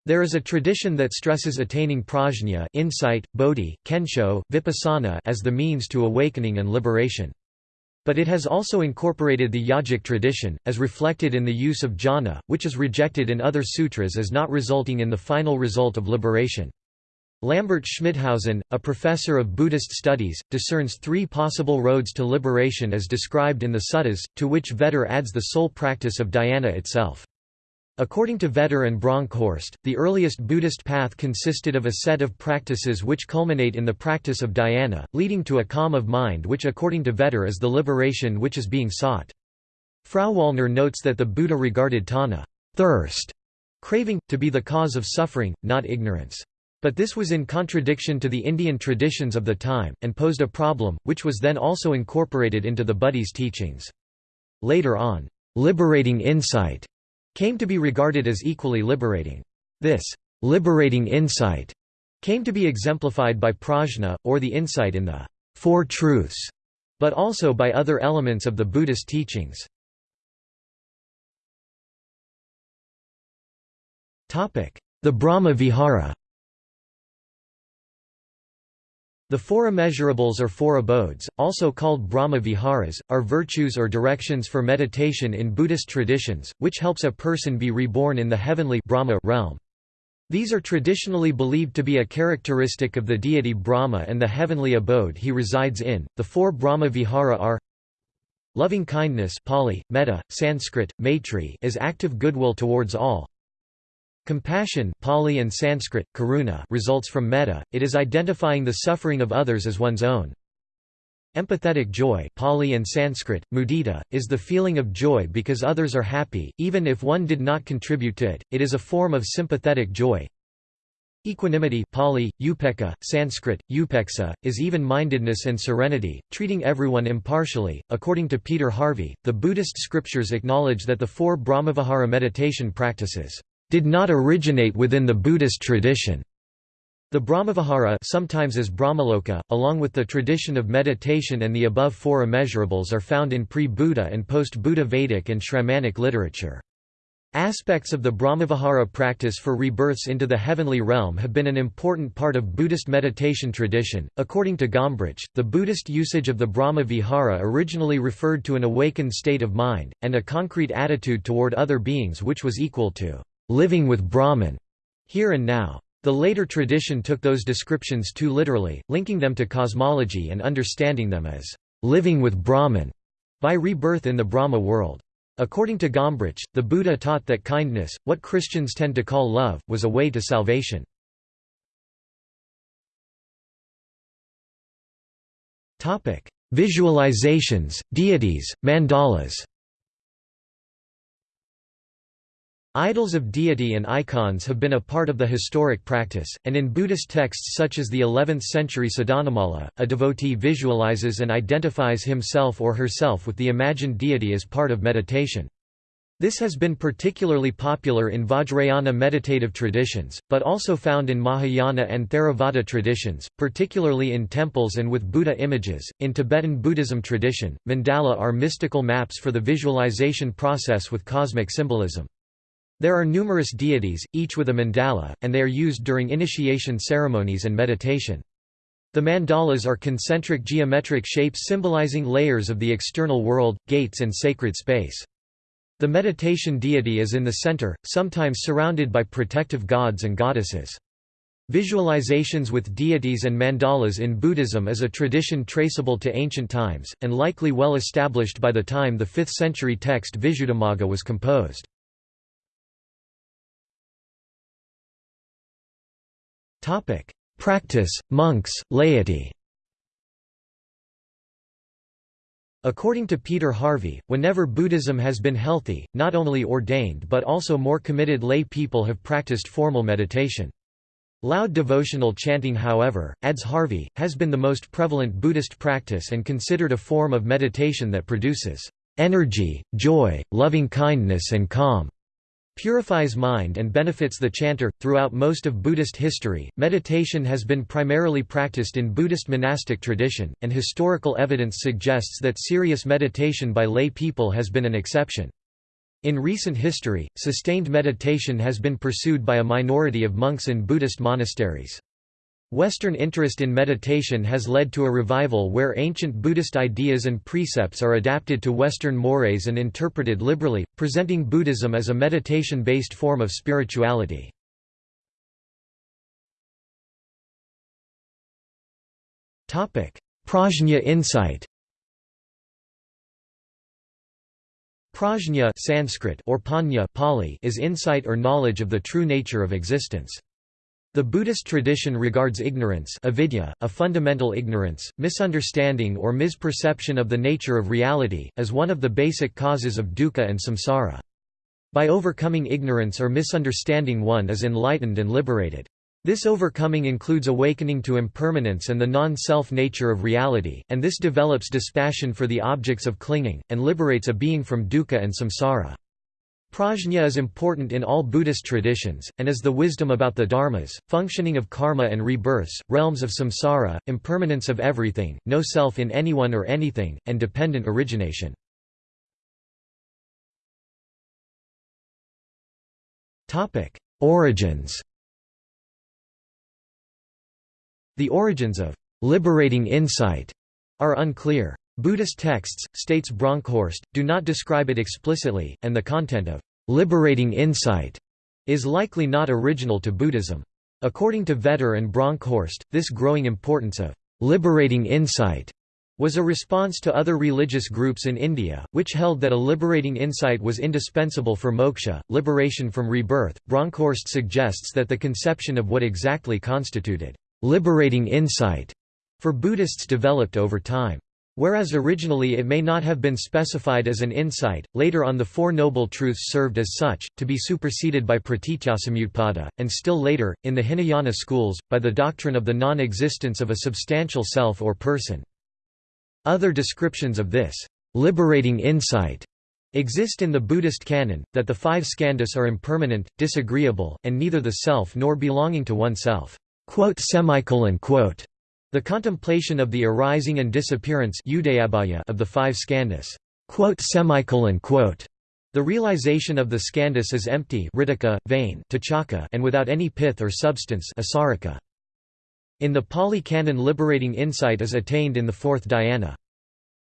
There is a tradition that stresses attaining prajna insight, bodhi, kensho, vipassana as the means to awakening and liberation. But it has also incorporated the yogic tradition, as reflected in the use of jhana, which is rejected in other sutras as not resulting in the final result of liberation. Lambert Schmithausen, a professor of Buddhist studies, discerns three possible roads to liberation as described in the suttas, to which Vetter adds the sole practice of dhyana itself. According to Vetter and Bronkhorst, the earliest Buddhist path consisted of a set of practices which culminate in the practice of dhyana, leading to a calm of mind which according to Vetter is the liberation which is being sought. Frauwallner notes that the Buddha regarded tanha thirst, craving, to be the cause of suffering, not ignorance. But this was in contradiction to the Indian traditions of the time, and posed a problem, which was then also incorporated into the Buddhist teachings. Later on, liberating insight came to be regarded as equally liberating. This liberating insight came to be exemplified by prajna, or the insight in the Four Truths, but also by other elements of the Buddhist teachings. The Brahma Vihara The four immeasurables or four abodes, also called Brahma Viharas, are virtues or directions for meditation in Buddhist traditions, which helps a person be reborn in the heavenly Brahma realm. These are traditionally believed to be a characteristic of the deity Brahma and the heavenly abode he resides in. The four Brahma Vihara are Loving kindness Pali, metta, Sanskrit, maitri is active goodwill towards all, Compassion Pali and Sanskrit, karuna results from metta, it is identifying the suffering of others as one's own. Empathetic joy Pali and Sanskrit, mudita, is the feeling of joy because others are happy, even if one did not contribute to it, it is a form of sympathetic joy. Equanimity Pali, upekkha, Sanskrit, upeksa, is even-mindedness and serenity, treating everyone impartially. According to Peter Harvey, the Buddhist scriptures acknowledge that the four Brahmavihara meditation practices did not originate within the Buddhist tradition. The Brahmavihara sometimes as Brahmaloka, along with the tradition of meditation and the above four immeasurables are found in pre-Buddha and post-Buddha Vedic and Shramanic literature. Aspects of the Brahmavihara practice for rebirths into the heavenly realm have been an important part of Buddhist meditation tradition. According to Gombrich, the Buddhist usage of the Brahma Vihara originally referred to an awakened state of mind, and a concrete attitude toward other beings which was equal to living with Brahman, here and now. The later tradition took those descriptions too literally, linking them to cosmology and understanding them as living with Brahman by rebirth in the Brahma world. According to Gombrich, the Buddha taught that kindness, what Christians tend to call love, was a way to salvation. Visualizations, deities, mandalas Idols of deity and icons have been a part of the historic practice, and in Buddhist texts such as the 11th-century Sadhanamala, a devotee visualizes and identifies himself or herself with the imagined deity as part of meditation. This has been particularly popular in Vajrayana meditative traditions, but also found in Mahayana and Theravada traditions, particularly in temples and with Buddha images. In Tibetan Buddhism tradition, mandala are mystical maps for the visualization process with cosmic symbolism. There are numerous deities, each with a mandala, and they are used during initiation ceremonies and meditation. The mandalas are concentric geometric shapes symbolizing layers of the external world, gates and sacred space. The meditation deity is in the center, sometimes surrounded by protective gods and goddesses. Visualizations with deities and mandalas in Buddhism is a tradition traceable to ancient times, and likely well established by the time the 5th century text Visuddhimagga was composed. Topic: Practice, monks, laity. According to Peter Harvey, whenever Buddhism has been healthy, not only ordained but also more committed lay people have practiced formal meditation. Loud devotional chanting however, adds Harvey, has been the most prevalent Buddhist practice and considered a form of meditation that produces energy, joy, loving kindness and calm purifies mind and benefits the chanter. Throughout most of Buddhist history, meditation has been primarily practiced in Buddhist monastic tradition, and historical evidence suggests that serious meditation by lay people has been an exception. In recent history, sustained meditation has been pursued by a minority of monks in Buddhist monasteries. Western interest in meditation has led to a revival where ancient Buddhist ideas and precepts are adapted to Western mores and interpreted liberally, presenting Buddhism as a meditation-based form of spirituality. Prajna insight Prajna Sanskrit or Panya Pali is insight or knowledge of the true nature of existence. The Buddhist tradition regards ignorance avidya, a fundamental ignorance, misunderstanding or misperception of the nature of reality, as one of the basic causes of dukkha and samsara. By overcoming ignorance or misunderstanding one is enlightened and liberated. This overcoming includes awakening to impermanence and the non-self nature of reality, and this develops dispassion for the objects of clinging, and liberates a being from dukkha and samsara. Prajna is important in all Buddhist traditions, and is the wisdom about the dharmas, functioning of karma and rebirths, realms of samsara, impermanence of everything, no self in anyone or anything, and dependent origination. Origins The origins of «liberating insight» are unclear. Buddhist texts, states Bronkhorst, do not describe it explicitly, and the content of liberating insight is likely not original to Buddhism. According to Vetter and Bronkhorst, this growing importance of liberating insight was a response to other religious groups in India, which held that a liberating insight was indispensable for moksha, liberation from rebirth. Bronkhorst suggests that the conception of what exactly constituted liberating insight for Buddhists developed over time. Whereas originally it may not have been specified as an insight, later on the Four Noble Truths served as such, to be superseded by pratityasamutpada, and still later, in the Hinayana schools, by the doctrine of the non-existence of a substantial self or person. Other descriptions of this liberating insight exist in the Buddhist canon, that the five skandhas are impermanent, disagreeable, and neither the self nor belonging to oneself. The contemplation of the arising and disappearance of the five skandhas. The realization of the skandhas is empty vain and without any pith or substance In the Pali Canon liberating insight is attained in the fourth dhyana.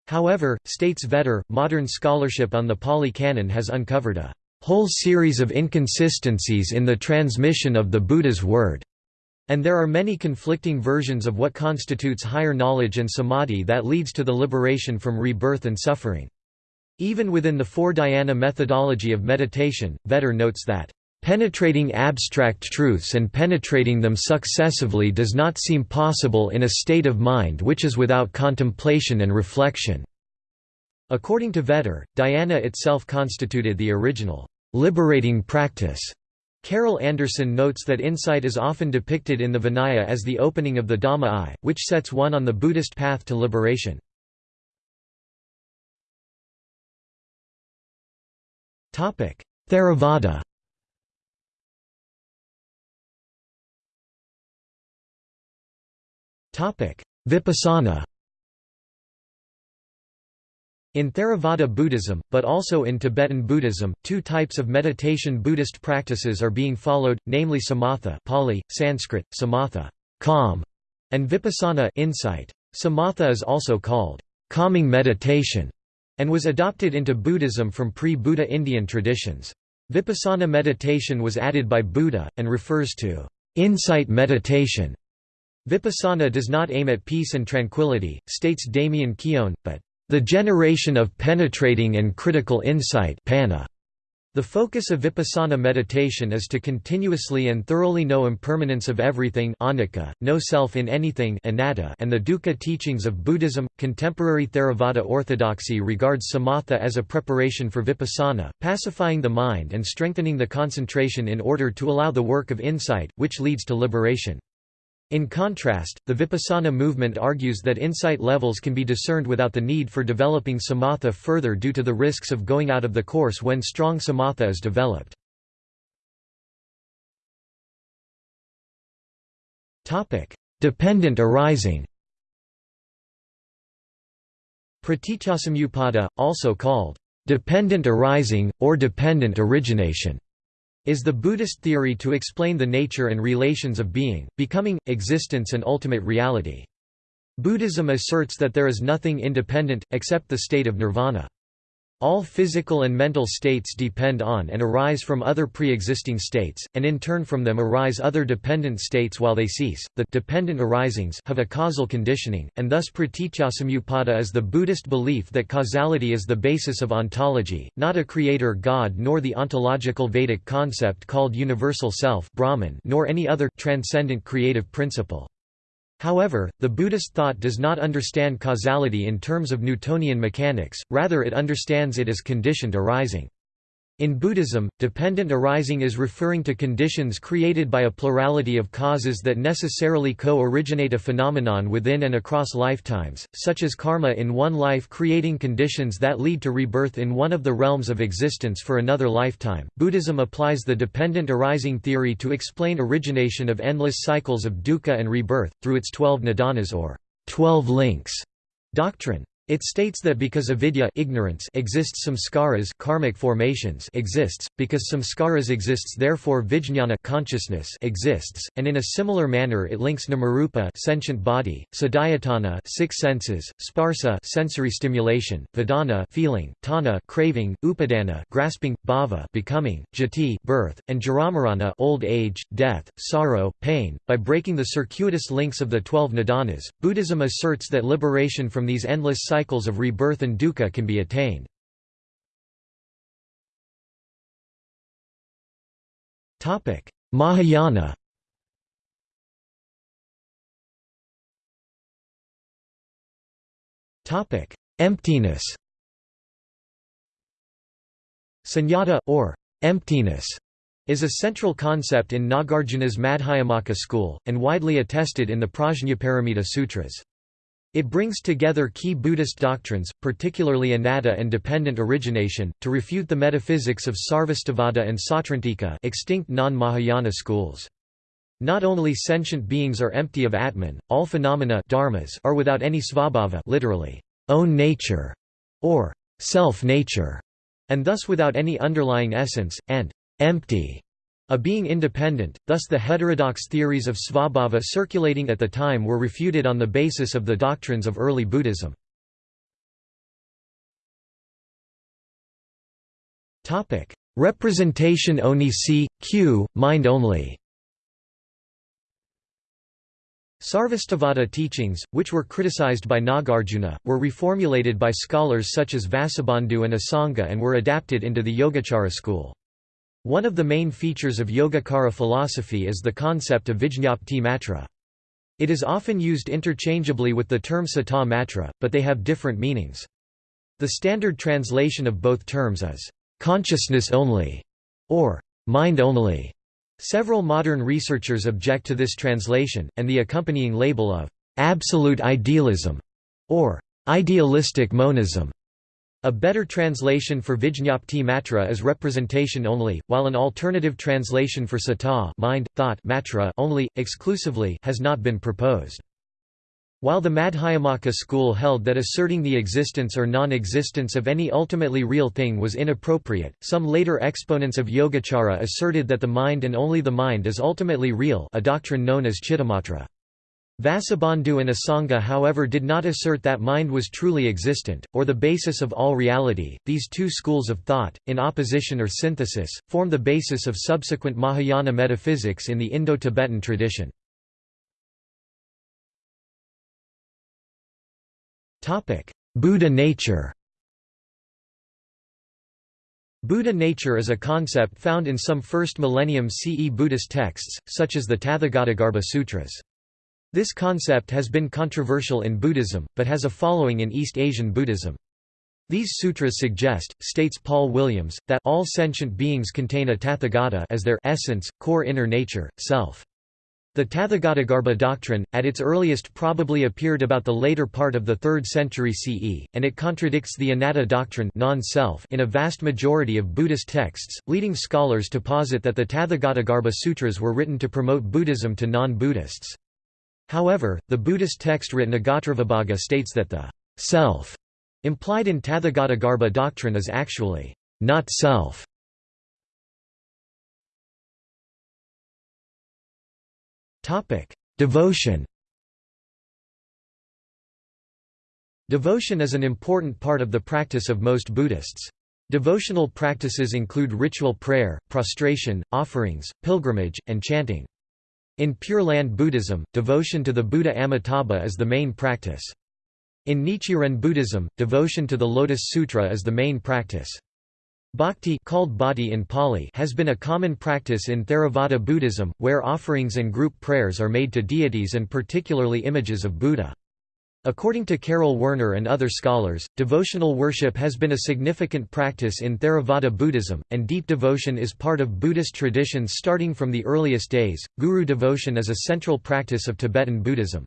However, states Vetter, modern scholarship on the Pali Canon has uncovered a whole series of inconsistencies in the transmission of the Buddha's word. And there are many conflicting versions of what constitutes higher knowledge and samadhi that leads to the liberation from rebirth and suffering. Even within the four dhyana methodology of meditation, Vetter notes that, "...penetrating abstract truths and penetrating them successively does not seem possible in a state of mind which is without contemplation and reflection." According to Vetter, dhyana itself constituted the original, "...liberating practice." Carol Anderson notes that insight is often depicted in the Vinaya as the opening of the Dhamma eye, which sets one on the Buddhist path to liberation. Theravada Vipassana in Theravada Buddhism, but also in Tibetan Buddhism, two types of meditation Buddhist practices are being followed, namely samatha Pali, Sanskrit, samatha calm", and vipassana insight. Samatha is also called calming meditation, and was adopted into Buddhism from pre-Buddha Indian traditions. Vipassana meditation was added by Buddha, and refers to insight meditation. Vipassana does not aim at peace and tranquility, states Damien Keown, but the generation of penetrating and critical insight panna. The focus of vipassana meditation is to continuously and thoroughly know impermanence of everything anicca, no self in anything anatta, and the dukkha teachings of Buddhism. Contemporary Theravada orthodoxy regards samatha as a preparation for vipassana, pacifying the mind and strengthening the concentration in order to allow the work of insight, which leads to liberation. In contrast, the Vipassana movement argues that insight levels can be discerned without the need for developing samatha further due to the risks of going out of the course when strong samatha is developed. Dependent arising Pratityasamutpada, also called dependent arising, or dependent origination is the Buddhist theory to explain the nature and relations of being, becoming, existence and ultimate reality. Buddhism asserts that there is nothing independent, except the state of nirvana. All physical and mental states depend on and arise from other pre-existing states, and in turn from them arise other dependent states while they cease. The dependent arisings have a causal conditioning, and thus pratityasamutpada is the Buddhist belief that causality is the basis of ontology, not a creator god nor the ontological Vedic concept called universal self Brahman nor any other transcendent creative principle. However, the Buddhist thought does not understand causality in terms of Newtonian mechanics, rather it understands it as conditioned arising. In Buddhism, dependent arising is referring to conditions created by a plurality of causes that necessarily co-originate a phenomenon within and across lifetimes, such as karma in one life creating conditions that lead to rebirth in one of the realms of existence for another lifetime. Buddhism applies the dependent arising theory to explain origination of endless cycles of dukkha and rebirth, through its twelve nidanas or 12 links doctrine. It states that because avidya ignorance exists samskaras karmic formations exists, because samskaras exists therefore vijñāna consciousness exists, and in a similar manner it links namarupa sentient body, sadayatana six senses, sparsa sensory stimulation, vedana feeling, tanha craving, upadana grasping, bhava becoming, jati birth, and jaramarana old age, death, sorrow, pain. By breaking the circuitous links of the 12 nidanas, Buddhism asserts that liberation from these endless cycles of rebirth and dukkha can be attained. Mahayana Emptiness Sunyata, or emptiness, is a central concept in Nagarjuna's Madhyamaka school, and widely attested in the Prajnaparamita Sutras. It brings together key Buddhist doctrines, particularly anatta and dependent origination, to refute the metaphysics of Sarvastivada and Sautrantika extinct non-Mahayana schools. Not only sentient beings are empty of Atman, all phenomena dharmas are without any svabhava literally, own nature, or self-nature, and thus without any underlying essence, and empty a being independent, thus the heterodox theories of svabhava circulating at the time were refuted on the basis of the doctrines of early Buddhism. Representation oni si, q, mind only Sarvastivada teachings, which were criticized by Nagarjuna, were reformulated by scholars such as Vasubandhu and Asanga and were adapted into the Yogacara school. One of the main features of Yogacara philosophy is the concept of Vijñapti matra. It is often used interchangeably with the term Sata matra, but they have different meanings. The standard translation of both terms is, "...consciousness only", or "...mind only". Several modern researchers object to this translation, and the accompanying label of "...absolute idealism", or "...idealistic monism". A better translation for Vijñapti matra is representation only, while an alternative translation for sata mind, thought matra only, exclusively has not been proposed. While the Madhyamaka school held that asserting the existence or non-existence of any ultimately real thing was inappropriate, some later exponents of Yogacara asserted that the mind and only the mind is ultimately real a doctrine known as Chittamatra. Vasubandhu and Asanga however did not assert that mind was truly existent, or the basis of all reality. These two schools of thought, in opposition or synthesis, form the basis of subsequent Mahayana metaphysics in the Indo-Tibetan tradition. Buddha nature Buddha nature is a concept found in some 1st millennium CE Buddhist texts, such as the Tathagatagarbha Sutras. This concept has been controversial in Buddhism, but has a following in East Asian Buddhism. These sutras suggest, states Paul Williams, that all sentient beings contain a tathagata as their essence, core inner nature, self. The Tathagatagarbha doctrine, at its earliest probably appeared about the later part of the 3rd century CE, and it contradicts the anatta doctrine in a vast majority of Buddhist texts, leading scholars to posit that the Tathagatagarbha sutras were written to promote Buddhism to non-Buddhists. However, the Buddhist text Ratnagotravibhaga states that the self implied in Tathagatagarbha doctrine is actually not self. Devotion Devotion is an important part of the practice of most Buddhists. Devotional practices include ritual prayer, prostration, offerings, pilgrimage, and chanting. In Pure Land Buddhism, devotion to the Buddha Amitabha is the main practice. In Nichiren Buddhism, devotion to the Lotus Sutra is the main practice. Bhakti called bhatti in Pali has been a common practice in Theravada Buddhism, where offerings and group prayers are made to deities and particularly images of Buddha. According to Karel Werner and other scholars, devotional worship has been a significant practice in Theravada Buddhism, and deep devotion is part of Buddhist traditions starting from the earliest days. Guru devotion is a central practice of Tibetan Buddhism.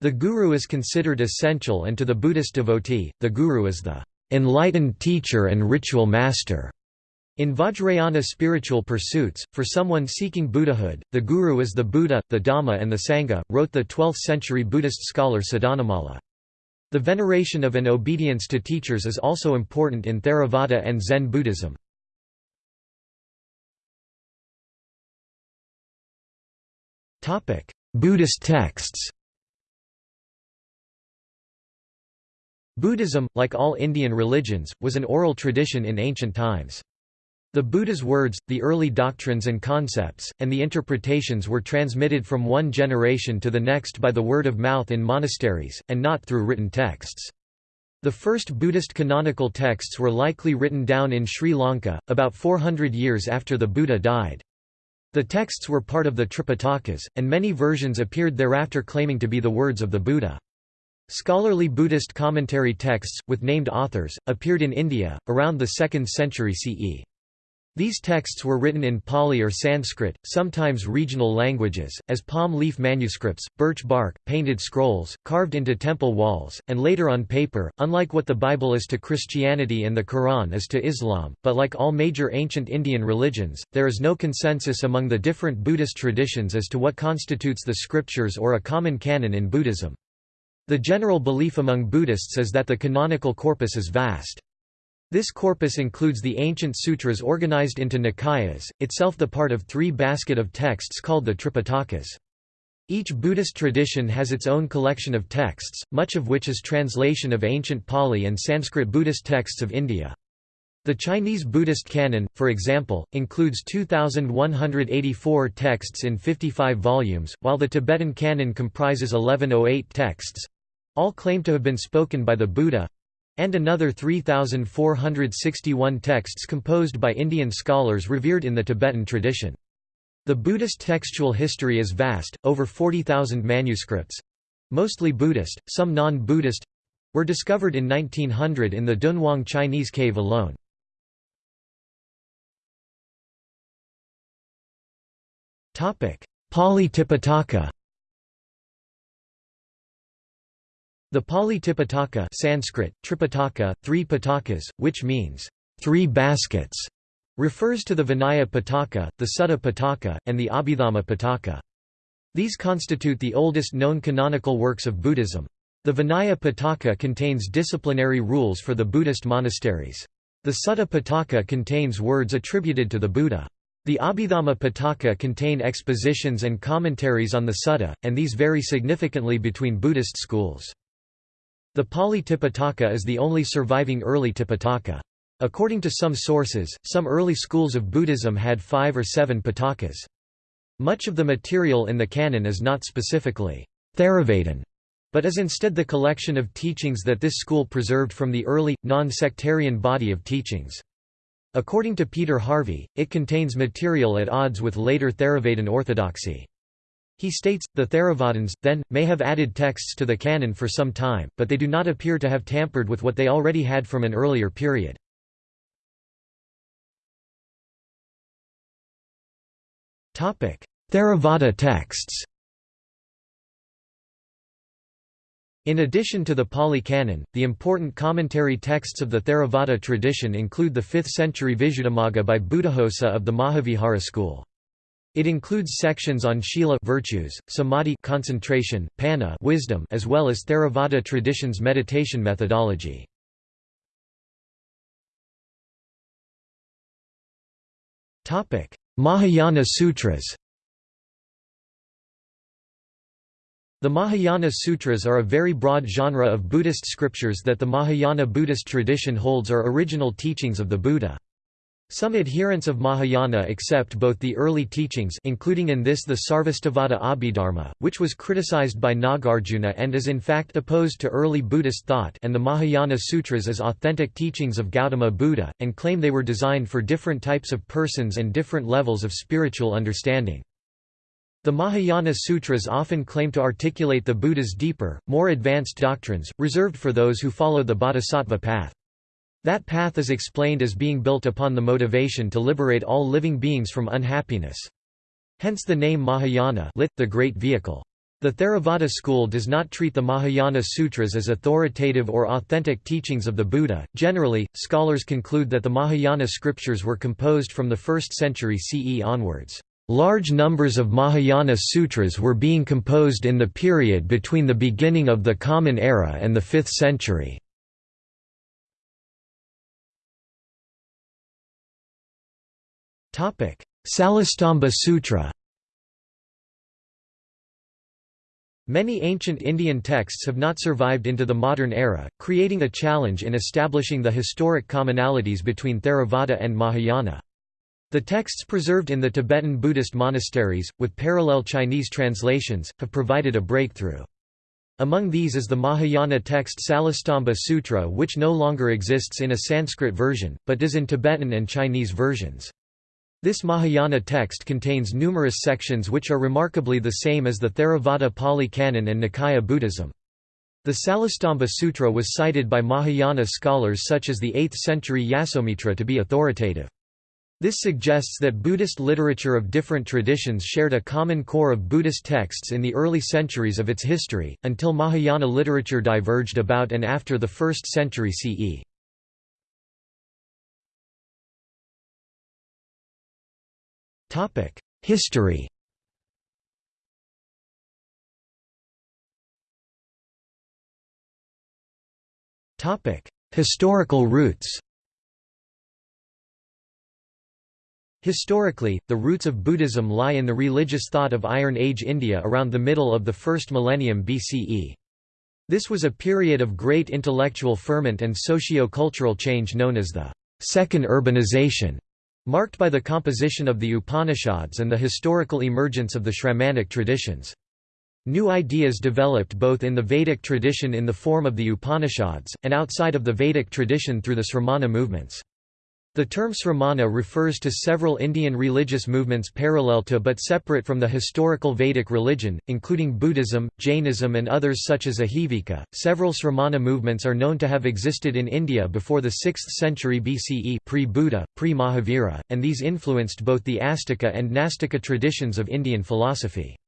The guru is considered essential and to the Buddhist devotee, the guru is the enlightened teacher and ritual master. In Vajrayana spiritual pursuits, for someone seeking Buddhahood, the guru is the Buddha, the Dhamma and the Sangha, wrote the 12th-century Buddhist scholar Sadhanamala. The veneration of and obedience to teachers is also important in Theravada and Zen Buddhism. Buddhist texts Buddhism, like all Indian religions, was an oral tradition in ancient times. The Buddha's words, the early doctrines and concepts, and the interpretations were transmitted from one generation to the next by the word of mouth in monasteries, and not through written texts. The first Buddhist canonical texts were likely written down in Sri Lanka, about 400 years after the Buddha died. The texts were part of the Tripitakas, and many versions appeared thereafter claiming to be the words of the Buddha. Scholarly Buddhist commentary texts, with named authors, appeared in India, around the 2nd century CE. These texts were written in Pali or Sanskrit, sometimes regional languages, as palm leaf manuscripts, birch bark, painted scrolls, carved into temple walls, and later on paper, unlike what the Bible is to Christianity and the Quran is to Islam, but like all major ancient Indian religions, there is no consensus among the different Buddhist traditions as to what constitutes the scriptures or a common canon in Buddhism. The general belief among Buddhists is that the canonical corpus is vast. This corpus includes the ancient sutras organized into Nikayas, itself the part of three basket of texts called the Tripitakas. Each Buddhist tradition has its own collection of texts, much of which is translation of ancient Pali and Sanskrit Buddhist texts of India. The Chinese Buddhist canon, for example, includes 2,184 texts in 55 volumes, while the Tibetan canon comprises 1108 texts—all claim to have been spoken by the Buddha, and another 3,461 texts composed by Indian scholars revered in the Tibetan tradition. The Buddhist textual history is vast, over 40,000 manuscripts—mostly Buddhist, some non-Buddhist—were discovered in 1900 in the Dunhuang Chinese cave alone. Pali Tipitaka The Pali Tipitaka Sanskrit, Tripitaka, three pitakas, which means, three baskets, refers to the Vinaya Pitaka, the Sutta Pitaka, and the Abhidhamma Pitaka. These constitute the oldest known canonical works of Buddhism. The Vinaya Pitaka contains disciplinary rules for the Buddhist monasteries. The Sutta Pitaka contains words attributed to the Buddha. The Abhidhamma Pitaka contain expositions and commentaries on the Sutta, and these vary significantly between Buddhist schools. The Pali Tipitaka is the only surviving early Tipitaka. According to some sources, some early schools of Buddhism had five or seven Pitakas. Much of the material in the canon is not specifically Theravadin, but is instead the collection of teachings that this school preserved from the early, non-sectarian body of teachings. According to Peter Harvey, it contains material at odds with later Theravadin orthodoxy. He states, the Theravadins, then, may have added texts to the canon for some time, but they do not appear to have tampered with what they already had from an earlier period. Theravada texts In addition to the Pali Canon, the important commentary texts of the Theravada tradition include the 5th-century Visuddhimagga by Buddhaghosa of the Mahavihara school. It includes sections on shila virtues, samadhi concentration, panna wisdom, as well as Theravada tradition's meditation methodology. Topic: Mahayana Sutras. The Mahayana Sutras are a very broad genre of Buddhist scriptures that the Mahayana Buddhist tradition holds are original teachings of the Buddha. Some adherents of Mahayana accept both the early teachings including in this the Sarvastivada Abhidharma, which was criticized by Nagarjuna and is in fact opposed to early Buddhist thought and the Mahayana Sutras as authentic teachings of Gautama Buddha, and claim they were designed for different types of persons and different levels of spiritual understanding. The Mahayana Sutras often claim to articulate the Buddha's deeper, more advanced doctrines, reserved for those who follow the bodhisattva path. That path is explained as being built upon the motivation to liberate all living beings from unhappiness. Hence the name Mahayana lit, the Great Vehicle. The Theravada school does not treat the Mahayana Sutras as authoritative or authentic teachings of the Buddha. Generally, scholars conclude that the Mahayana scriptures were composed from the 1st century CE onwards. Large numbers of Mahayana sutras were being composed in the period between the beginning of the Common Era and the 5th century. Salastamba Sutra Many ancient Indian texts have not survived into the modern era, creating a challenge in establishing the historic commonalities between Theravada and Mahayana. The texts preserved in the Tibetan Buddhist monasteries, with parallel Chinese translations, have provided a breakthrough. Among these is the Mahayana text Salastamba Sutra which no longer exists in a Sanskrit version, but does in Tibetan and Chinese versions. This Mahayana text contains numerous sections which are remarkably the same as the Theravada Pali Canon and Nikaya Buddhism. The Salastamba Sutra was cited by Mahayana scholars such as the 8th century Yasomitra to be authoritative. This suggests that Buddhist literature of different traditions shared a common core of Buddhist texts in the early centuries of its history, until Mahayana literature diverged about and after the 1st century CE. History. Historical roots. Historically, the roots of Buddhism lie in the religious thought of Iron Age India around the middle of the first millennium BCE. This was a period of great intellectual ferment and socio-cultural change known as the Second Urbanization, marked by the composition of the Upanishads and the historical emergence of the Shramanic traditions. New ideas developed both in the Vedic tradition in the form of the Upanishads, and outside of the Vedic tradition through the Sramana movements. The term Sramana refers to several Indian religious movements parallel to but separate from the historical Vedic religion, including Buddhism, Jainism, and others such as Ajivika. Several Sramana movements are known to have existed in India before the 6th century BCE, pre-Buddha, pre-Mahavira, and these influenced both the Astika and Nastika traditions of Indian philosophy.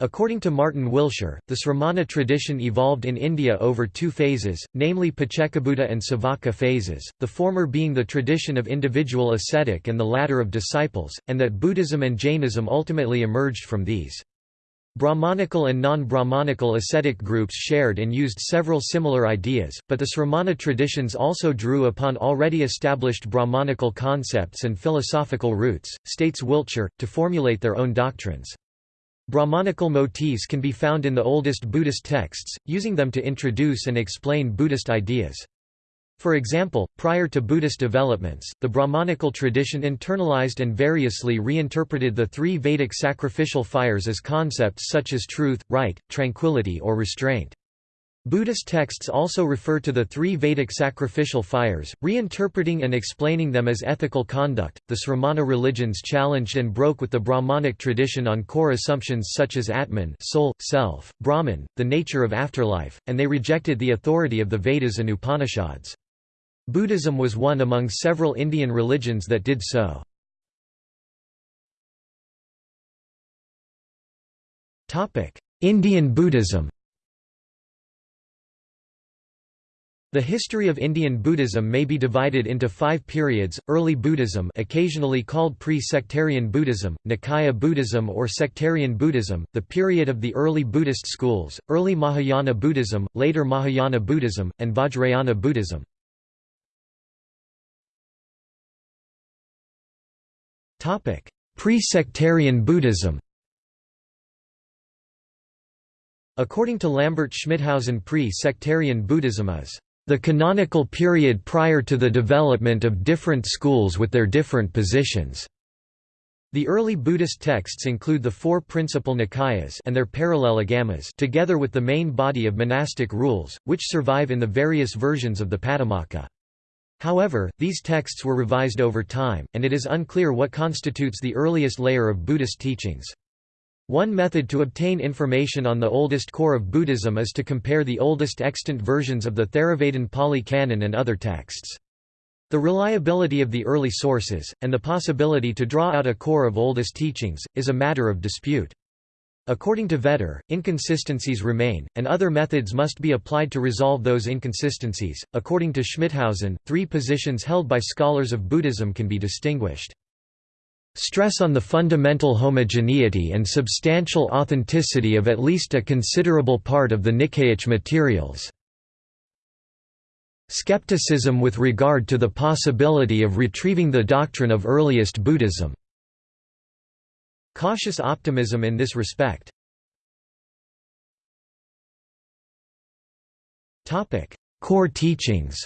According to Martin Wiltshire, the Sramana tradition evolved in India over two phases, namely Paccekabuddha and Savaka phases, the former being the tradition of individual ascetic and the latter of disciples, and that Buddhism and Jainism ultimately emerged from these. Brahmanical and non-Brahmanical ascetic groups shared and used several similar ideas, but the Sramana traditions also drew upon already established Brahmanical concepts and philosophical roots, states Wiltshire, to formulate their own doctrines. Brahmanical motifs can be found in the oldest Buddhist texts, using them to introduce and explain Buddhist ideas. For example, prior to Buddhist developments, the Brahmanical tradition internalized and variously reinterpreted the three Vedic sacrificial fires as concepts such as truth, right, tranquility or restraint. Buddhist texts also refer to the three Vedic sacrificial fires, reinterpreting and explaining them as ethical conduct. The Sramana religions challenged and broke with the Brahmanic tradition on core assumptions such as Atman, soul, self, Brahman, the nature of afterlife, and they rejected the authority of the Vedas and Upanishads. Buddhism was one among several Indian religions that did so. Indian Buddhism The history of Indian Buddhism may be divided into five periods, early Buddhism occasionally called pre-sectarian Buddhism, Nikaya Buddhism or sectarian Buddhism, the period of the early Buddhist schools, early Mahayana Buddhism, later Mahayana Buddhism, and Vajrayana Buddhism. Pre-sectarian Buddhism According to Lambert Schmithausen pre-sectarian Buddhism is the canonical period prior to the development of different schools with their different positions. The early Buddhist texts include the four principal Nikayas and their parallel agamas together with the main body of monastic rules, which survive in the various versions of the Patimokkha. However, these texts were revised over time, and it is unclear what constitutes the earliest layer of Buddhist teachings. One method to obtain information on the oldest core of Buddhism is to compare the oldest extant versions of the Theravada Pali Canon and other texts. The reliability of the early sources, and the possibility to draw out a core of oldest teachings, is a matter of dispute. According to Vetter, inconsistencies remain, and other methods must be applied to resolve those inconsistencies. According to Schmithausen, three positions held by scholars of Buddhism can be distinguished. Stress on the fundamental homogeneity and substantial authenticity of at least a considerable part of the Nikayic materials. Skepticism with regard to the possibility of retrieving the doctrine of earliest Buddhism. Cautious optimism in this respect. Core teachings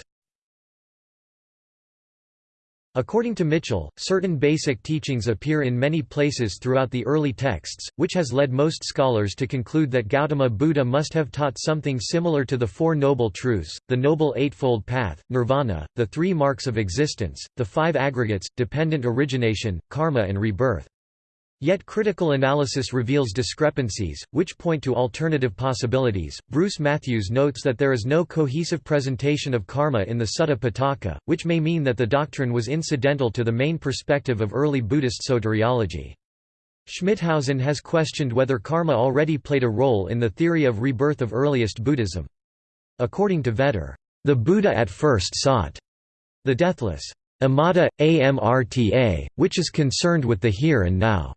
According to Mitchell, certain basic teachings appear in many places throughout the early texts, which has led most scholars to conclude that Gautama Buddha must have taught something similar to the Four Noble Truths, the Noble Eightfold Path, Nirvana, the Three Marks of Existence, the Five Aggregates, Dependent Origination, Karma and Rebirth. Yet critical analysis reveals discrepancies, which point to alternative possibilities. Bruce Matthews notes that there is no cohesive presentation of karma in the Sutta Pitaka, which may mean that the doctrine was incidental to the main perspective of early Buddhist soteriology. Schmithausen has questioned whether karma already played a role in the theory of rebirth of earliest Buddhism. According to Vetter, the Buddha at first sought the deathless amata, amrta, which is concerned with the here and now.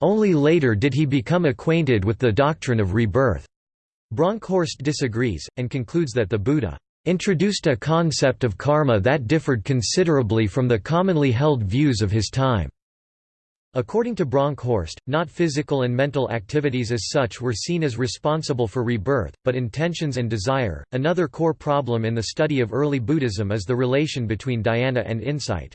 Only later did he become acquainted with the doctrine of rebirth. Bronkhorst disagrees, and concludes that the Buddha introduced a concept of karma that differed considerably from the commonly held views of his time. According to Bronkhorst, not physical and mental activities as such were seen as responsible for rebirth, but intentions and desire. Another core problem in the study of early Buddhism is the relation between dhyana and insight.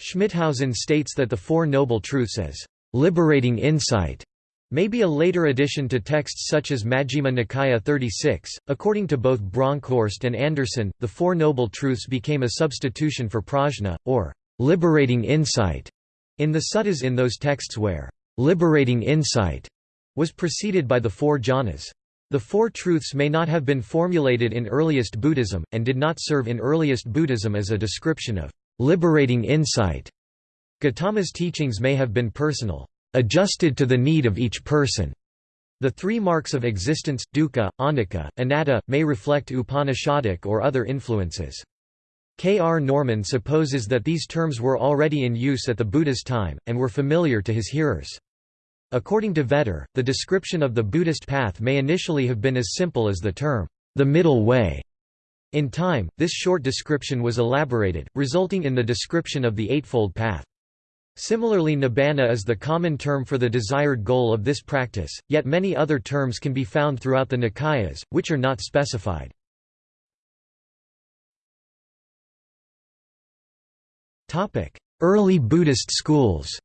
Schmithausen states that the Four Noble Truths as liberating insight may be a later addition to texts such as Majjhima Nikaya 36. According to both Bronkhorst and Anderson, the Four Noble Truths became a substitution for prajna, or liberating insight, in the suttas in those texts where liberating insight was preceded by the four jhanas. The Four Truths may not have been formulated in earliest Buddhism, and did not serve in earliest Buddhism as a description of liberating insight. Gautama's teachings may have been personal, adjusted to the need of each person. The three marks of existence, dukkha, anicca, anatta, may reflect Upanishadic or other influences. K. R. Norman supposes that these terms were already in use at the Buddha's time, and were familiar to his hearers. According to Vetter, the description of the Buddhist path may initially have been as simple as the term, the middle way. In time, this short description was elaborated, resulting in the description of the Eightfold Path. Similarly nibbana is the common term for the desired goal of this practice, yet many other terms can be found throughout the Nikayas, which are not specified. Early Buddhist schools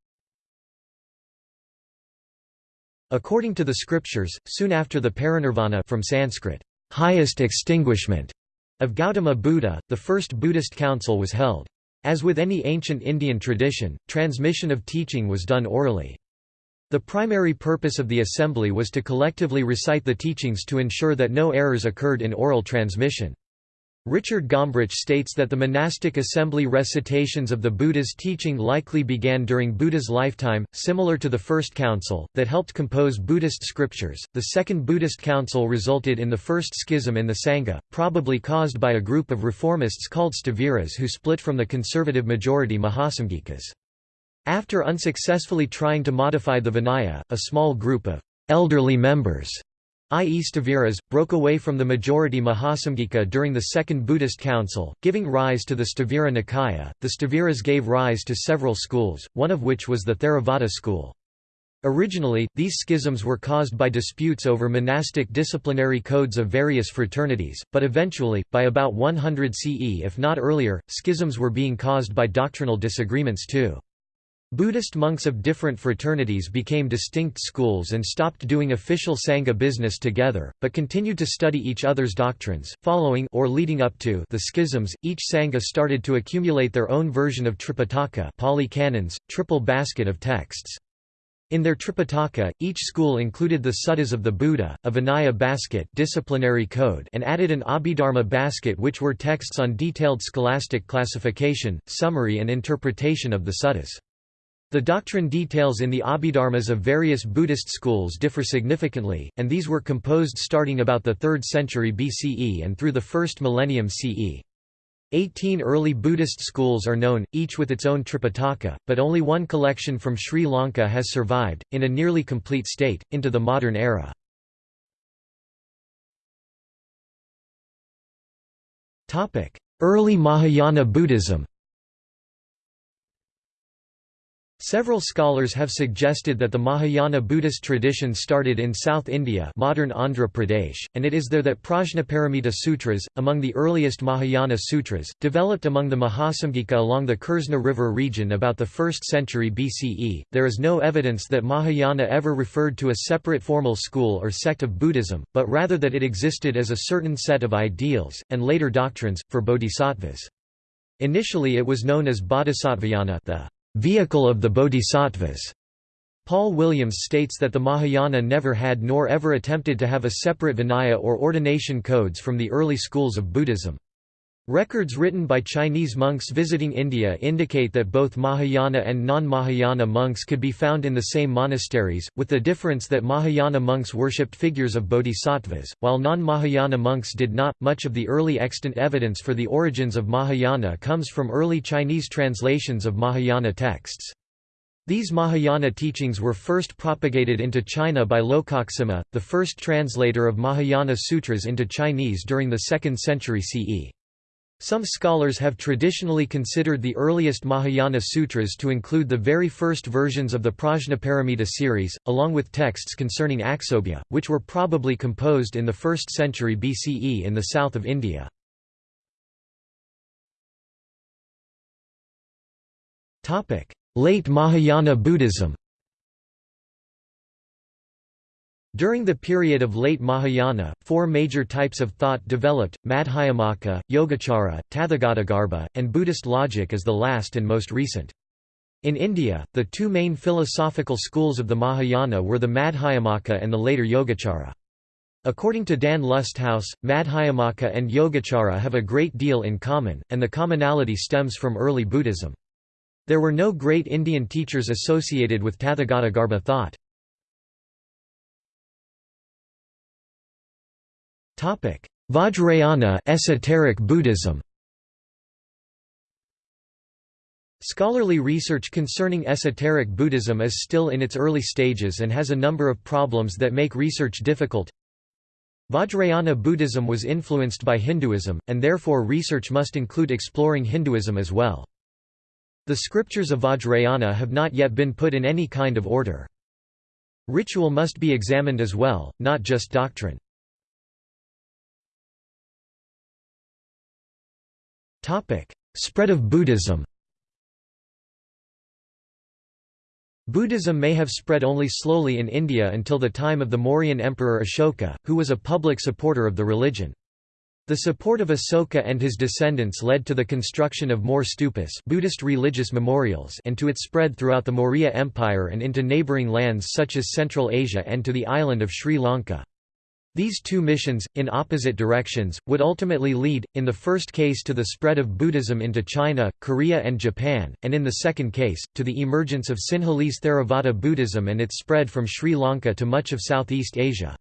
According to the scriptures, soon after the parinirvana from Sanskrit, highest extinguishment of Gautama Buddha, the first Buddhist council was held. As with any ancient Indian tradition, transmission of teaching was done orally. The primary purpose of the assembly was to collectively recite the teachings to ensure that no errors occurred in oral transmission. Richard Gombrich states that the monastic assembly recitations of the Buddha's teaching likely began during Buddha's lifetime, similar to the First Council, that helped compose Buddhist scriptures. The Second Buddhist Council resulted in the first schism in the Sangha, probably caused by a group of reformists called Sthaviras who split from the conservative majority Mahasamgikas. After unsuccessfully trying to modify the Vinaya, a small group of elderly members i.e. Sthaviras, broke away from the majority Mahasamgika during the Second Buddhist Council, giving rise to the Sthavira Nikaya. The Sthaviras gave rise to several schools, one of which was the Theravada school. Originally, these schisms were caused by disputes over monastic disciplinary codes of various fraternities, but eventually, by about 100 CE if not earlier, schisms were being caused by doctrinal disagreements too. Buddhist monks of different fraternities became distinct schools and stopped doing official Sangha business together, but continued to study each other's doctrines. Following or leading up to the schisms, each Sangha started to accumulate their own version of Tripitaka Pali canons, triple basket of texts. In their Tripitaka, each school included the suttas of the Buddha, a Vinaya basket disciplinary code and added an Abhidharma basket which were texts on detailed scholastic classification, summary and interpretation of the suttas. The doctrine details in the Abhidharmas of various Buddhist schools differ significantly, and these were composed starting about the 3rd century BCE and through the 1st millennium CE. Eighteen early Buddhist schools are known, each with its own Tripitaka, but only one collection from Sri Lanka has survived, in a nearly complete state, into the modern era. Early Mahayana Buddhism Several scholars have suggested that the Mahayana Buddhist tradition started in South India modern Andhra Pradesh, and it is there that Prajnaparamita Sutras, among the earliest Mahayana sutras, developed among the Mahasamgika along the Krishna River region about the 1st century BCE. There is no evidence that Mahayana ever referred to a separate formal school or sect of Buddhism, but rather that it existed as a certain set of ideals, and later doctrines, for bodhisattvas. Initially it was known as Bodhisattvayana the vehicle of the bodhisattvas. Paul Williams states that the Mahayana never had nor ever attempted to have a separate Vinaya or ordination codes from the early schools of Buddhism. Records written by Chinese monks visiting India indicate that both Mahayana and non-Mahayana monks could be found in the same monasteries, with the difference that Mahayana monks worshipped figures of bodhisattvas, while non-Mahayana monks did not. Much of the early extant evidence for the origins of Mahayana comes from early Chinese translations of Mahayana texts. These Mahayana teachings were first propagated into China by Lokaksema, the first translator of Mahayana sutras into Chinese during the 2nd century CE. Some scholars have traditionally considered the earliest Mahayana sutras to include the very first versions of the Prajnaparamita series, along with texts concerning Aksobhya, which were probably composed in the 1st century BCE in the south of India. Late Mahayana Buddhism During the period of late Mahayana, four major types of thought developed, Madhyamaka, Yogacara, Tathagatagarbha, and Buddhist logic as the last and most recent. In India, the two main philosophical schools of the Mahayana were the Madhyamaka and the later Yogacara. According to Dan Lusthaus, Madhyamaka and Yogacara have a great deal in common, and the commonality stems from early Buddhism. There were no great Indian teachers associated with Tathagatagarbha thought. Vajrayana esoteric Buddhism Scholarly research concerning esoteric Buddhism is still in its early stages and has a number of problems that make research difficult. Vajrayana Buddhism was influenced by Hinduism, and therefore research must include exploring Hinduism as well. The scriptures of Vajrayana have not yet been put in any kind of order. Ritual must be examined as well, not just doctrine. Spread of Buddhism Buddhism may have spread only slowly in India until the time of the Mauryan emperor Ashoka, who was a public supporter of the religion. The support of Asoka and his descendants led to the construction of more stupas Buddhist religious memorials and to its spread throughout the Maurya Empire and into neighbouring lands such as Central Asia and to the island of Sri Lanka. These two missions, in opposite directions, would ultimately lead, in the first case to the spread of Buddhism into China, Korea and Japan, and in the second case, to the emergence of Sinhalese Theravada Buddhism and its spread from Sri Lanka to much of Southeast Asia.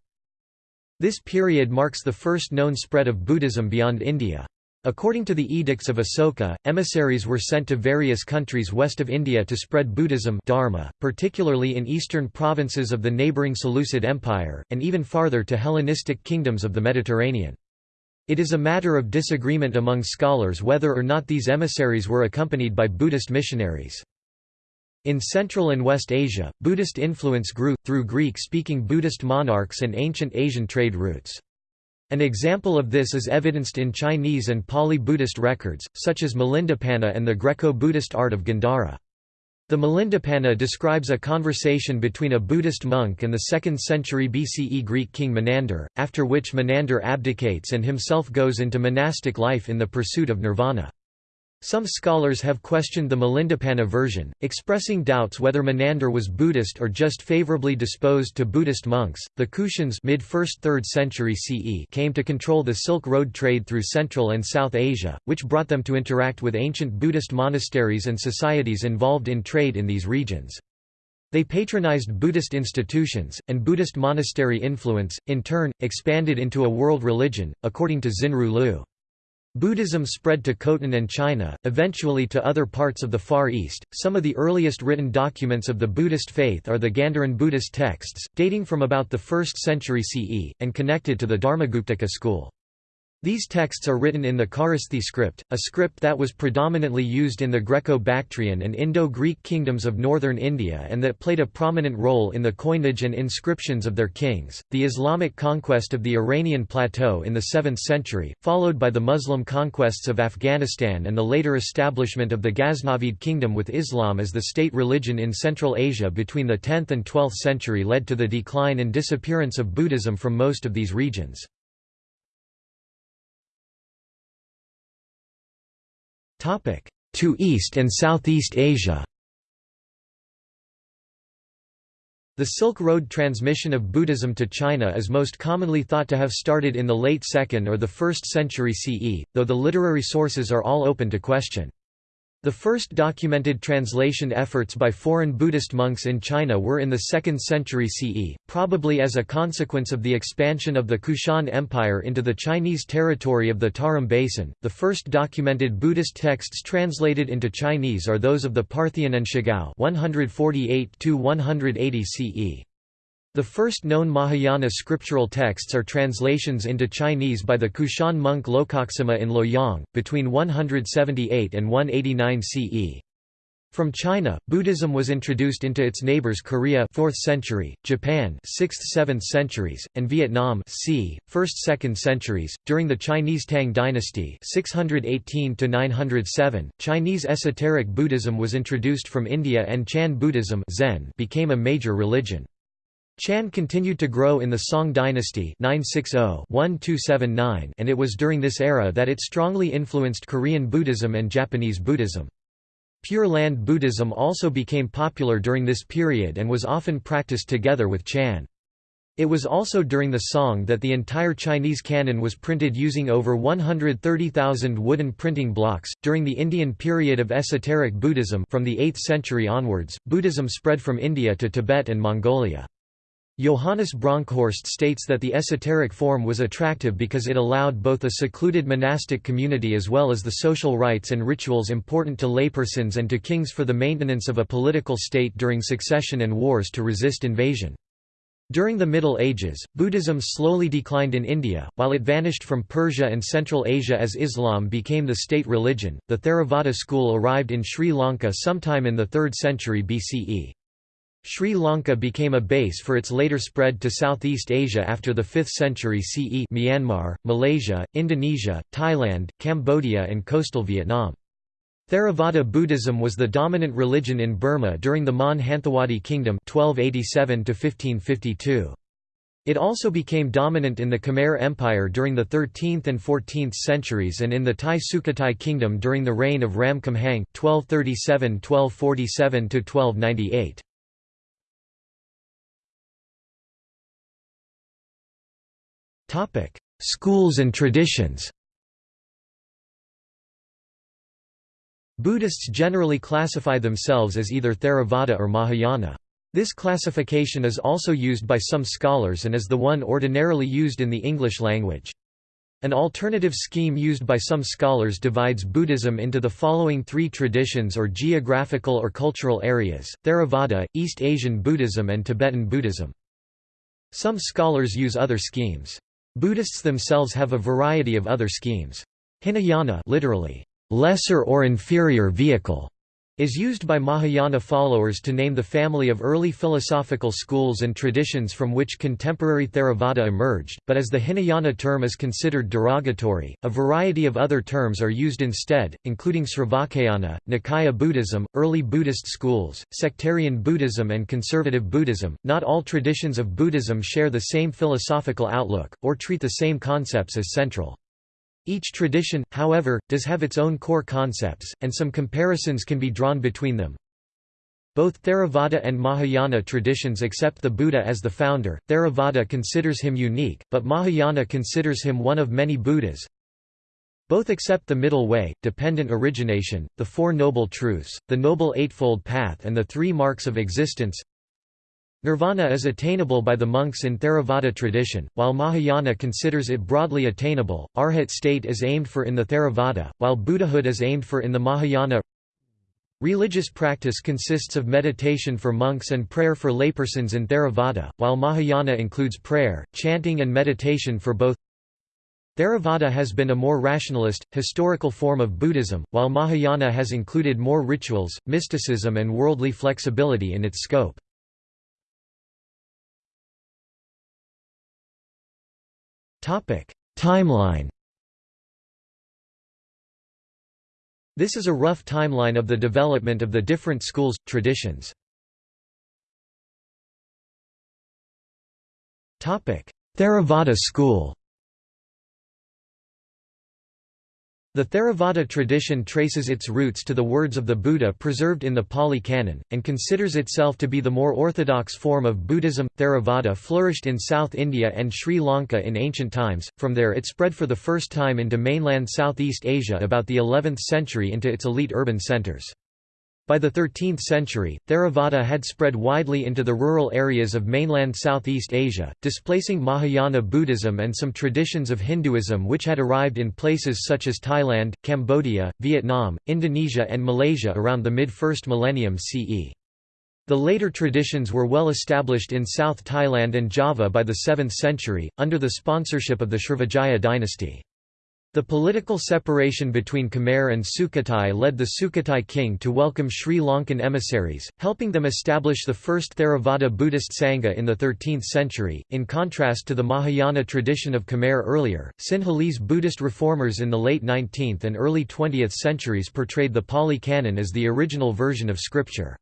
This period marks the first known spread of Buddhism beyond India. According to the edicts of Asoka, emissaries were sent to various countries west of India to spread Buddhism dharma, particularly in eastern provinces of the neighbouring Seleucid Empire, and even farther to Hellenistic kingdoms of the Mediterranean. It is a matter of disagreement among scholars whether or not these emissaries were accompanied by Buddhist missionaries. In Central and West Asia, Buddhist influence grew, through Greek-speaking Buddhist monarchs and ancient Asian trade routes. An example of this is evidenced in Chinese and Pali Buddhist records, such as Milindapanha and the Greco-Buddhist art of Gandhara. The Milindapanha describes a conversation between a Buddhist monk and the 2nd century BCE Greek king Menander, after which Menander abdicates and himself goes into monastic life in the pursuit of nirvana. Some scholars have questioned the Milindapanha version, expressing doubts whether Menander was Buddhist or just favorably disposed to Buddhist monks. The Kushans mid 1st 3rd century CE came to control the Silk Road trade through Central and South Asia, which brought them to interact with ancient Buddhist monasteries and societies involved in trade in these regions. They patronized Buddhist institutions, and Buddhist monastery influence, in turn, expanded into a world religion, according to Xinru Liu. Buddhism spread to Khotan and China, eventually to other parts of the Far East. Some of the earliest written documents of the Buddhist faith are the Gandharan Buddhist texts, dating from about the 1st century CE, and connected to the Dharmaguptaka school. These texts are written in the Kharosthi script, a script that was predominantly used in the Greco-Bactrian and Indo-Greek kingdoms of northern India and that played a prominent role in the coinage and inscriptions of their kings. The Islamic conquest of the Iranian plateau in the 7th century, followed by the Muslim conquests of Afghanistan and the later establishment of the Ghaznavid kingdom with Islam as the state religion in Central Asia between the 10th and 12th century led to the decline and disappearance of Buddhism from most of these regions. To East and Southeast Asia The Silk Road transmission of Buddhism to China is most commonly thought to have started in the late 2nd or the 1st century CE, though the literary sources are all open to question. The first documented translation efforts by foreign Buddhist monks in China were in the 2nd century CE, probably as a consequence of the expansion of the Kushan Empire into the Chinese territory of the Tarim Basin. The first documented Buddhist texts translated into Chinese are those of the Parthian An Shigao 148 180 CE. The first known Mahayana scriptural texts are translations into Chinese by the Kushan monk Lokaksema in Luoyang, between 178 and 189 CE. From China, Buddhism was introduced into its neighbors Korea 4th century, Japan 6th–7th centuries, and Vietnam c. 1st–2nd centuries. During the Chinese Tang dynasty 618 907, Chinese esoteric Buddhism was introduced from India and Chan Buddhism Zen became a major religion. Chan continued to grow in the Song dynasty 960-1279 and it was during this era that it strongly influenced Korean Buddhism and Japanese Buddhism. Pure Land Buddhism also became popular during this period and was often practiced together with Chan. It was also during the Song that the entire Chinese canon was printed using over 130,000 wooden printing blocks. During the Indian period of esoteric Buddhism from the 8th century onwards, Buddhism spread from India to Tibet and Mongolia. Johannes Bronkhorst states that the esoteric form was attractive because it allowed both a secluded monastic community as well as the social rites and rituals important to laypersons and to kings for the maintenance of a political state during succession and wars to resist invasion. During the Middle Ages, Buddhism slowly declined in India, while it vanished from Persia and Central Asia as Islam became the state religion. The Theravada school arrived in Sri Lanka sometime in the 3rd century BCE. Sri Lanka became a base for its later spread to Southeast Asia after the 5th century CE Myanmar, Malaysia, Indonesia, Thailand, Cambodia and coastal Vietnam. Theravada Buddhism was the dominant religion in Burma during the Mon Hanthawaddy Kingdom 1287 It also became dominant in the Khmer Empire during the 13th and 14th centuries and in the Thai Sukhothai Kingdom during the reign of Ram Khamhaeng 1237–1247–1298. Schools and traditions Buddhists generally classify themselves as either Theravada or Mahayana. This classification is also used by some scholars and is the one ordinarily used in the English language. An alternative scheme used by some scholars divides Buddhism into the following three traditions or geographical or cultural areas, Theravada, East Asian Buddhism and Tibetan Buddhism. Some scholars use other schemes. Buddhists themselves have a variety of other schemes. Hinayana literally, lesser or inferior vehicle, is used by Mahayana followers to name the family of early philosophical schools and traditions from which contemporary Theravada emerged, but as the Hinayana term is considered derogatory, a variety of other terms are used instead, including Sravakayana, Nikaya Buddhism, early Buddhist schools, sectarian Buddhism and conservative Buddhism. Not all traditions of Buddhism share the same philosophical outlook, or treat the same concepts as central. Each tradition, however, does have its own core concepts, and some comparisons can be drawn between them. Both Theravada and Mahayana traditions accept the Buddha as the founder. Theravada considers him unique, but Mahayana considers him one of many Buddhas. Both accept the middle way, dependent origination, the Four Noble Truths, the Noble Eightfold Path and the Three Marks of Existence. Nirvana is attainable by the monks in Theravada tradition, while Mahayana considers it broadly attainable. Arhat state is aimed for in the Theravada, while Buddhahood is aimed for in the Mahayana. Religious practice consists of meditation for monks and prayer for laypersons in Theravada, while Mahayana includes prayer, chanting and meditation for both. Theravada has been a more rationalist, historical form of Buddhism, while Mahayana has included more rituals, mysticism and worldly flexibility in its scope. Timeline. This is a rough timeline of the development of the different schools, traditions. Theravada school The Theravada tradition traces its roots to the words of the Buddha preserved in the Pali Canon, and considers itself to be the more orthodox form of Buddhism. Theravada flourished in South India and Sri Lanka in ancient times, from there it spread for the first time into mainland Southeast Asia about the 11th century into its elite urban centers. By the 13th century, Theravada had spread widely into the rural areas of mainland Southeast Asia, displacing Mahayana Buddhism and some traditions of Hinduism which had arrived in places such as Thailand, Cambodia, Vietnam, Indonesia and Malaysia around the mid-first millennium CE. The later traditions were well established in South Thailand and Java by the 7th century, under the sponsorship of the Srivijaya dynasty. The political separation between Khmer and Sukhothai led the Sukhothai king to welcome Sri Lankan emissaries, helping them establish the first Theravada Buddhist Sangha in the 13th century. In contrast to the Mahayana tradition of Khmer earlier, Sinhalese Buddhist reformers in the late 19th and early 20th centuries portrayed the Pali Canon as the original version of scripture.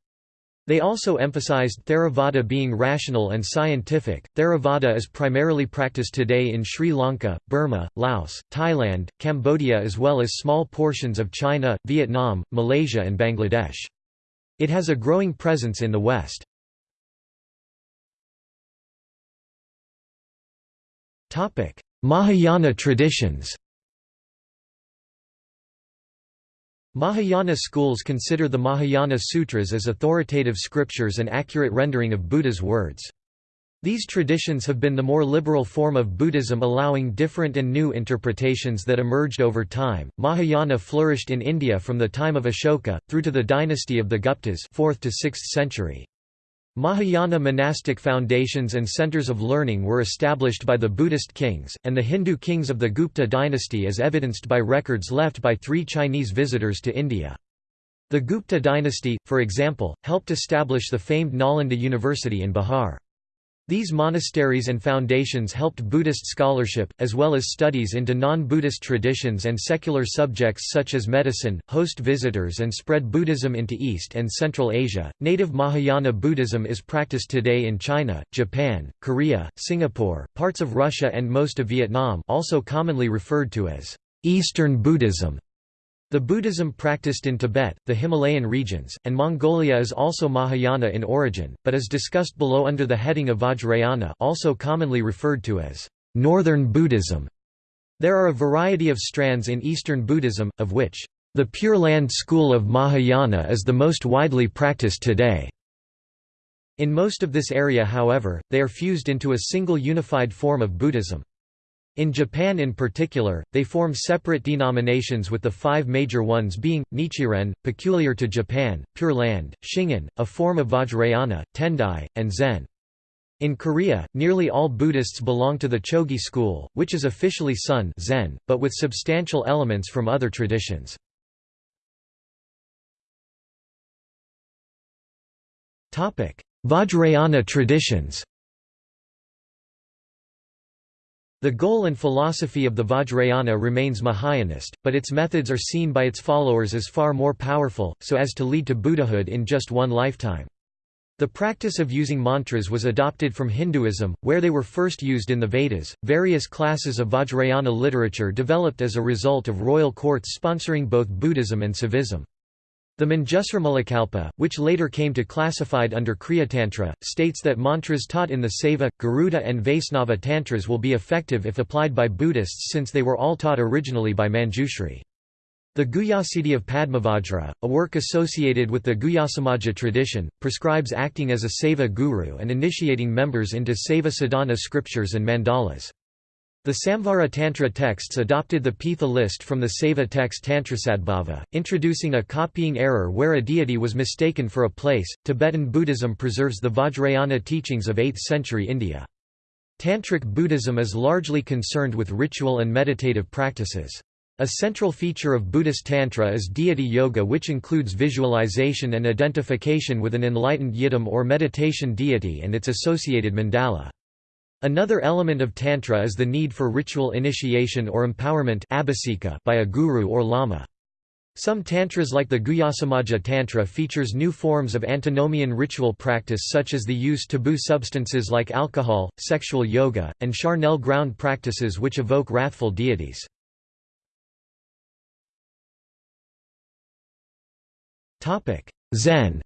They also emphasized Theravada being rational and scientific. Theravada is primarily practiced today in Sri Lanka, Burma, Laos, Thailand, Cambodia, as well as small portions of China, Vietnam, Malaysia, and Bangladesh. It has a growing presence in the West. Mahayana traditions Mahayana schools consider the Mahayana Sutras as authoritative scriptures and accurate rendering of Buddha's words. These traditions have been the more liberal form of Buddhism allowing different and new interpretations that emerged over time. Mahayana flourished in India from the time of Ashoka through to the dynasty of the Guptas, 4th to 6th century. Mahayana monastic foundations and centers of learning were established by the Buddhist kings, and the Hindu kings of the Gupta dynasty as evidenced by records left by three Chinese visitors to India. The Gupta dynasty, for example, helped establish the famed Nalanda University in Bihar. These monasteries and foundations helped Buddhist scholarship, as well as studies into non-Buddhist traditions and secular subjects such as medicine, host visitors and spread Buddhism into East and Central Asia. Native Mahayana Buddhism is practiced today in China, Japan, Korea, Singapore, parts of Russia and most of Vietnam also commonly referred to as Eastern Buddhism. The Buddhism practiced in Tibet, the Himalayan regions, and Mongolia is also Mahayana in origin, but is discussed below under the heading of Vajrayana also commonly referred to as Northern Buddhism. There are a variety of strands in Eastern Buddhism, of which the Pure Land school of Mahayana is the most widely practiced today. In most of this area however, they are fused into a single unified form of Buddhism. In Japan in particular, they form separate denominations with the five major ones being, Nichiren, peculiar to Japan, Pure Land, Shingon, a form of Vajrayana, Tendai, and Zen. In Korea, nearly all Buddhists belong to the Chogye school, which is officially Seon Zen, but with substantial elements from other traditions. Vajrayana traditions The goal and philosophy of the Vajrayana remains Mahayanist, but its methods are seen by its followers as far more powerful, so as to lead to Buddhahood in just one lifetime. The practice of using mantras was adopted from Hinduism, where they were first used in the Vedas. Various classes of Vajrayana literature developed as a result of royal courts sponsoring both Buddhism and Saivism. The Manjusrimulakalpa, which later came to classified under Kriya Tantra, states that mantras taught in the Saiva, Garuda and Vaisnava tantras will be effective if applied by Buddhists since they were all taught originally by Manjushri. The Guhyasiddhi of Padmavajra, a work associated with the Guhyasamaja tradition, prescribes acting as a Saiva guru and initiating members into Saiva sadhana scriptures and mandalas. The Samvara Tantra texts adopted the Pitha list from the Saiva text Tantrasadbhava, introducing a copying error where a deity was mistaken for a place. Tibetan Buddhism preserves the Vajrayana teachings of 8th century India. Tantric Buddhism is largely concerned with ritual and meditative practices. A central feature of Buddhist Tantra is deity yoga which includes visualization and identification with an enlightened yidam or meditation deity and its associated mandala. Another element of Tantra is the need for ritual initiation or empowerment by a guru or lama. Some tantras like the Guhyasamaja Tantra features new forms of antinomian ritual practice such as the use taboo substances like alcohol, sexual yoga, and charnel ground practices which evoke wrathful deities. Zen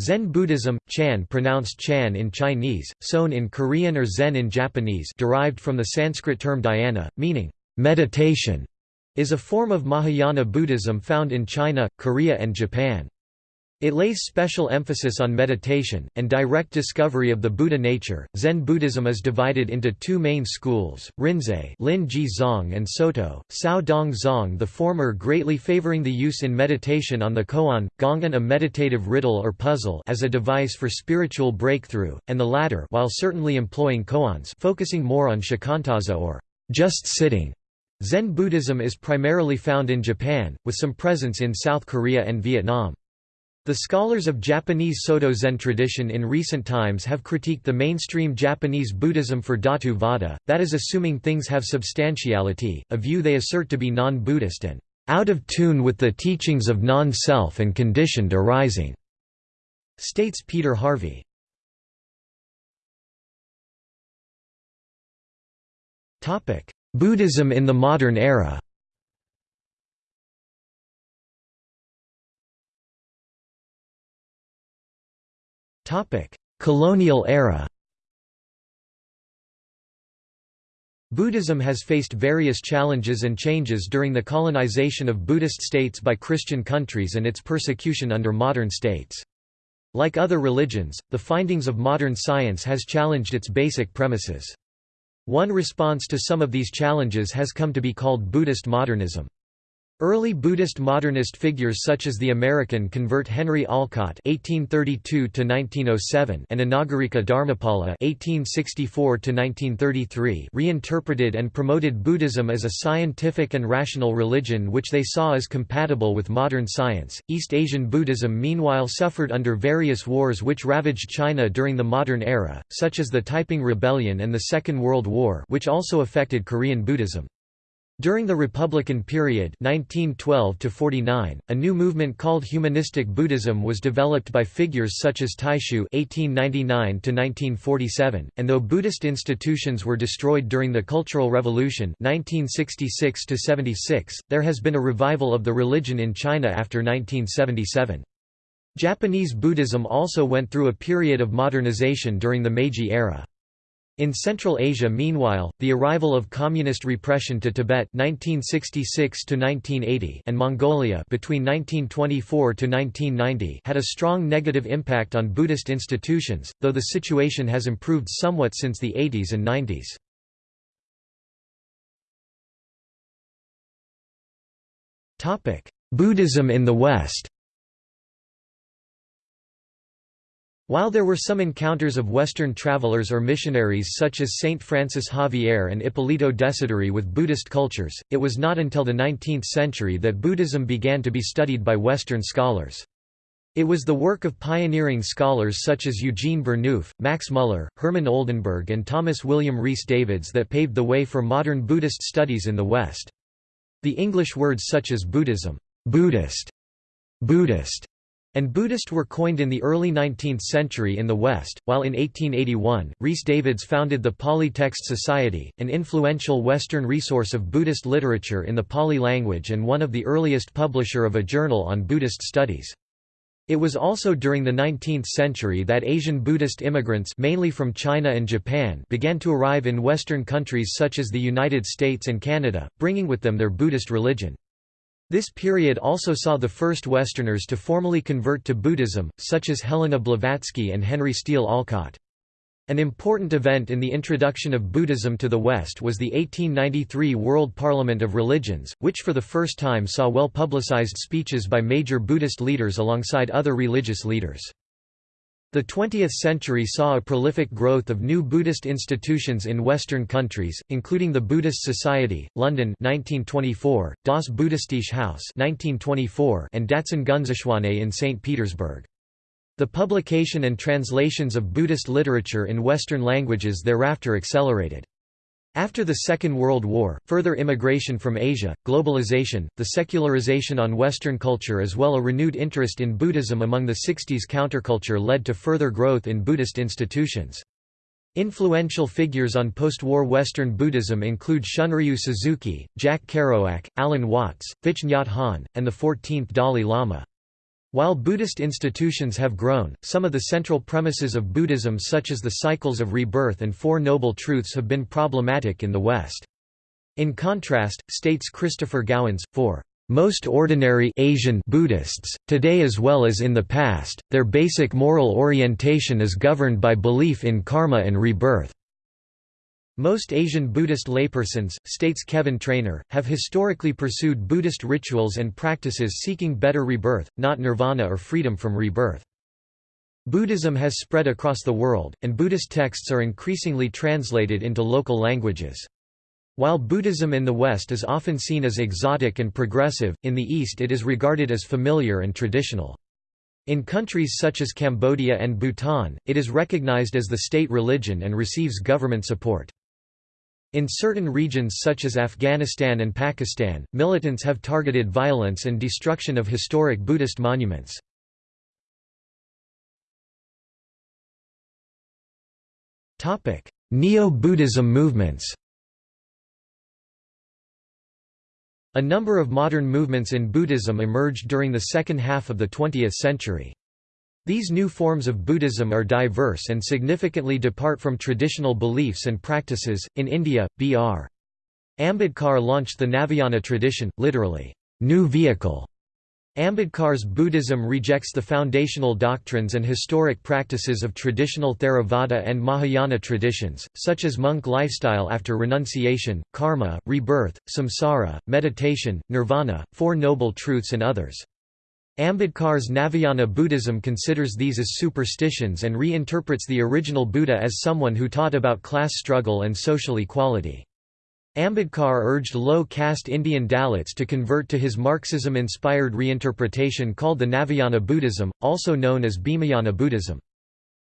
Zen Buddhism, Chan pronounced Chan in Chinese, Son in Korean or Zen in Japanese derived from the Sanskrit term dhyana, meaning, meditation, is a form of Mahayana Buddhism found in China, Korea and Japan. It lays special emphasis on meditation, and direct discovery of the Buddha nature. Zen Buddhism is divided into two main schools, Rinzai Lin Ji Zong and Soto, Cao Dong Zong the former greatly favoring the use in meditation on the koan, gongan a meditative riddle or puzzle as a device for spiritual breakthrough, and the latter while certainly employing koans focusing more on shikantaza or just sitting. Zen Buddhism is primarily found in Japan, with some presence in South Korea and Vietnam. The scholars of Japanese Soto Zen tradition in recent times have critiqued the mainstream Japanese Buddhism for Dhatu Vada, that is assuming things have substantiality, a view they assert to be non-Buddhist and out of tune with the teachings of non-self and conditioned arising, states Peter Harvey. Buddhism in the modern era Colonial era Buddhism has faced various challenges and changes during the colonization of Buddhist states by Christian countries and its persecution under modern states. Like other religions, the findings of modern science has challenged its basic premises. One response to some of these challenges has come to be called Buddhist modernism. Early Buddhist modernist figures such as the American convert Henry Olcott (1832–1907) and Anagarika Dharmapala (1864–1933) reinterpreted and promoted Buddhism as a scientific and rational religion, which they saw as compatible with modern science. East Asian Buddhism, meanwhile, suffered under various wars which ravaged China during the modern era, such as the Taiping Rebellion and the Second World War, which also affected Korean Buddhism. During the Republican period 1912 49, a new movement called Humanistic Buddhism was developed by figures such as Taixu (1899–1947), and though Buddhist institutions were destroyed during the Cultural Revolution (1966–76), there has been a revival of the religion in China after 1977. Japanese Buddhism also went through a period of modernization during the Meiji era. In Central Asia meanwhile, the arrival of communist repression to Tibet 1966 and Mongolia between 1924–1990 had a strong negative impact on Buddhist institutions, though the situation has improved somewhat since the 80s and 90s. Buddhism in the West While there were some encounters of Western travelers or missionaries such as Saint Francis Xavier and Ippolito Desideri with Buddhist cultures, it was not until the 19th century that Buddhism began to be studied by Western scholars. It was the work of pioneering scholars such as Eugene Burnouf, Max Muller, Hermann Oldenberg and Thomas William Rhys Davids that paved the way for modern Buddhist studies in the West. The English words such as Buddhism, Buddhist, Buddhist, and Buddhist were coined in the early 19th century in the West, while in 1881, Rhys Davids founded the Pali Text Society, an influential Western resource of Buddhist literature in the Pali language and one of the earliest publisher of a journal on Buddhist studies. It was also during the 19th century that Asian Buddhist immigrants mainly from China and Japan began to arrive in Western countries such as the United States and Canada, bringing with them their Buddhist religion. This period also saw the first Westerners to formally convert to Buddhism, such as Helena Blavatsky and Henry Steel Olcott. An important event in the introduction of Buddhism to the West was the 1893 World Parliament of Religions, which for the first time saw well-publicized speeches by major Buddhist leaders alongside other religious leaders. The 20th century saw a prolific growth of new Buddhist institutions in Western countries, including the Buddhist Society, London 1924, Das Buddhistische Haus 1924, and Datsan Gunzechoinei in St. Petersburg. The publication and translations of Buddhist literature in Western languages thereafter accelerated. After the Second World War, further immigration from Asia, globalization, the secularization on Western culture as well as a renewed interest in Buddhism among the 60s counterculture led to further growth in Buddhist institutions. Influential figures on post-war Western Buddhism include Shunryu Suzuki, Jack Kerouac, Alan Watts, Thich Nhat Hanh, and the 14th Dalai Lama. While Buddhist institutions have grown, some of the central premises of Buddhism such as the cycles of rebirth and Four Noble Truths have been problematic in the West. In contrast, states Christopher Gowans, for most ordinary Asian Buddhists, today as well as in the past, their basic moral orientation is governed by belief in karma and rebirth. Most Asian Buddhist laypersons, states Kevin Trainor, have historically pursued Buddhist rituals and practices seeking better rebirth, not nirvana or freedom from rebirth. Buddhism has spread across the world, and Buddhist texts are increasingly translated into local languages. While Buddhism in the West is often seen as exotic and progressive, in the East it is regarded as familiar and traditional. In countries such as Cambodia and Bhutan, it is recognized as the state religion and receives government support. In certain regions such as Afghanistan and Pakistan, militants have targeted violence and destruction of historic Buddhist monuments. Neo-Buddhism movements A number of modern movements in Buddhism emerged during the second half of the 20th century. These new forms of Buddhism are diverse and significantly depart from traditional beliefs and practices. In India, B.R. Ambedkar launched the Navayana tradition, literally, new vehicle. Ambedkar's Buddhism rejects the foundational doctrines and historic practices of traditional Theravada and Mahayana traditions, such as monk lifestyle after renunciation, karma, rebirth, samsara, meditation, nirvana, Four Noble Truths and others. Ambedkar's Navayana Buddhism considers these as superstitions and reinterprets the original Buddha as someone who taught about class struggle and social equality. Ambedkar urged low-caste Indian Dalits to convert to his Marxism-inspired reinterpretation called the Navayana Buddhism, also known as Bhimayana Buddhism.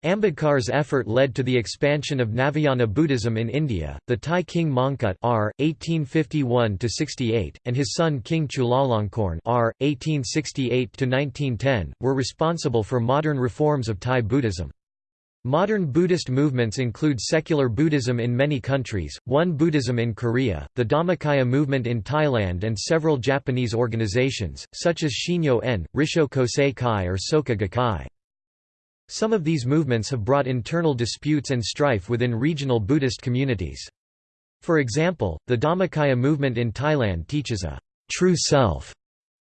Ambedkar's effort led to the expansion of Navayana Buddhism in India. The Thai king Mongkut R. 1851–68, and his son King Chulalongkorn R. 1868–1910, were responsible for modern reforms of Thai Buddhism. Modern Buddhist movements include secular Buddhism in many countries, Won Buddhism in Korea, the Dhammakaya movement in Thailand and several Japanese organizations, such as Shinyo-en, Rissho Kosei Kai or Soka Gakkai. Some of these movements have brought internal disputes and strife within regional Buddhist communities. For example, the Dhammakaya movement in Thailand teaches a true self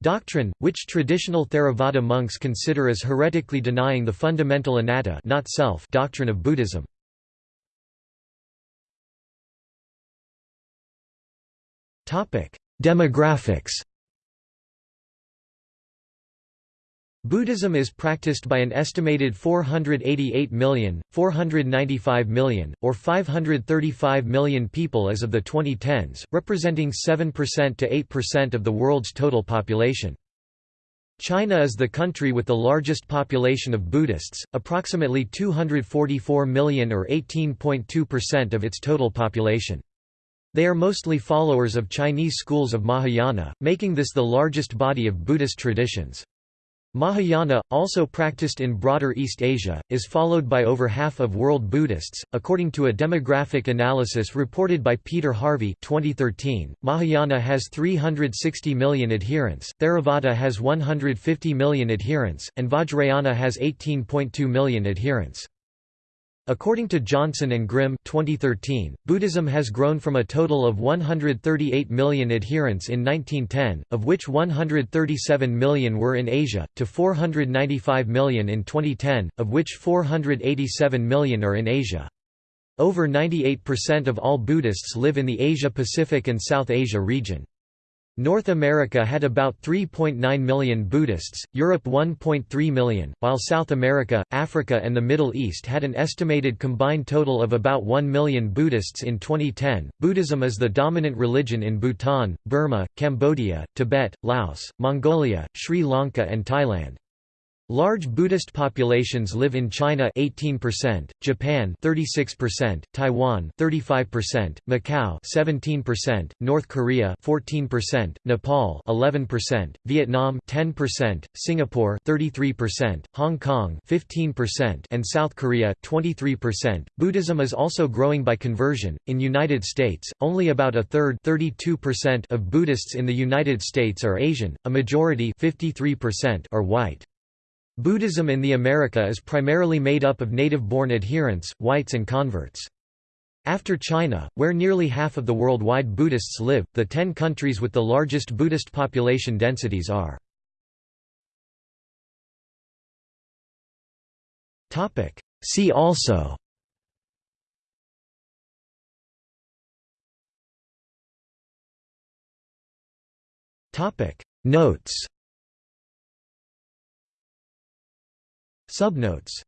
doctrine, which traditional Theravada monks consider as heretically denying the fundamental anatta not self doctrine of Buddhism. Demographics Buddhism is practiced by an estimated 488 million, 495 million, or 535 million people as of the 2010s, representing 7% to 8% of the world's total population. China is the country with the largest population of Buddhists, approximately 244 million or 18.2% of its total population. They are mostly followers of Chinese schools of Mahayana, making this the largest body of Buddhist traditions. Mahayana, also practiced in broader East Asia, is followed by over half of world Buddhists. According to a demographic analysis reported by Peter Harvey 2013, Mahayana has 360 million adherents, Theravada has 150 million adherents, and Vajrayana has 18.2 million adherents. According to Johnson and Grimm 2013, Buddhism has grown from a total of 138 million adherents in 1910, of which 137 million were in Asia, to 495 million in 2010, of which 487 million are in Asia. Over 98% of all Buddhists live in the Asia-Pacific and South Asia region. North America had about 3.9 million Buddhists, Europe 1.3 million, while South America, Africa and the Middle East had an estimated combined total of about 1 million Buddhists in 2010. Buddhism is the dominant religion in Bhutan, Burma, Cambodia, Tibet, Laos, Mongolia, Sri Lanka and Thailand. Large Buddhist populations live in China 18%, Japan 36%, Taiwan 35%, Macau 17%, North Korea 14%, Nepal 11%, Vietnam 10%, Singapore 33%, Hong Kong 15% and South Korea 23%. Buddhism is also growing by conversion. In United States, only about a third 32% of Buddhists in the United States are Asian, a majority 53% are white. Buddhism in the America is primarily made up of native-born adherents, whites and converts. After China, where nearly half of the worldwide Buddhists live, the ten countries with the largest Buddhist population densities are. See also Notes Subnotes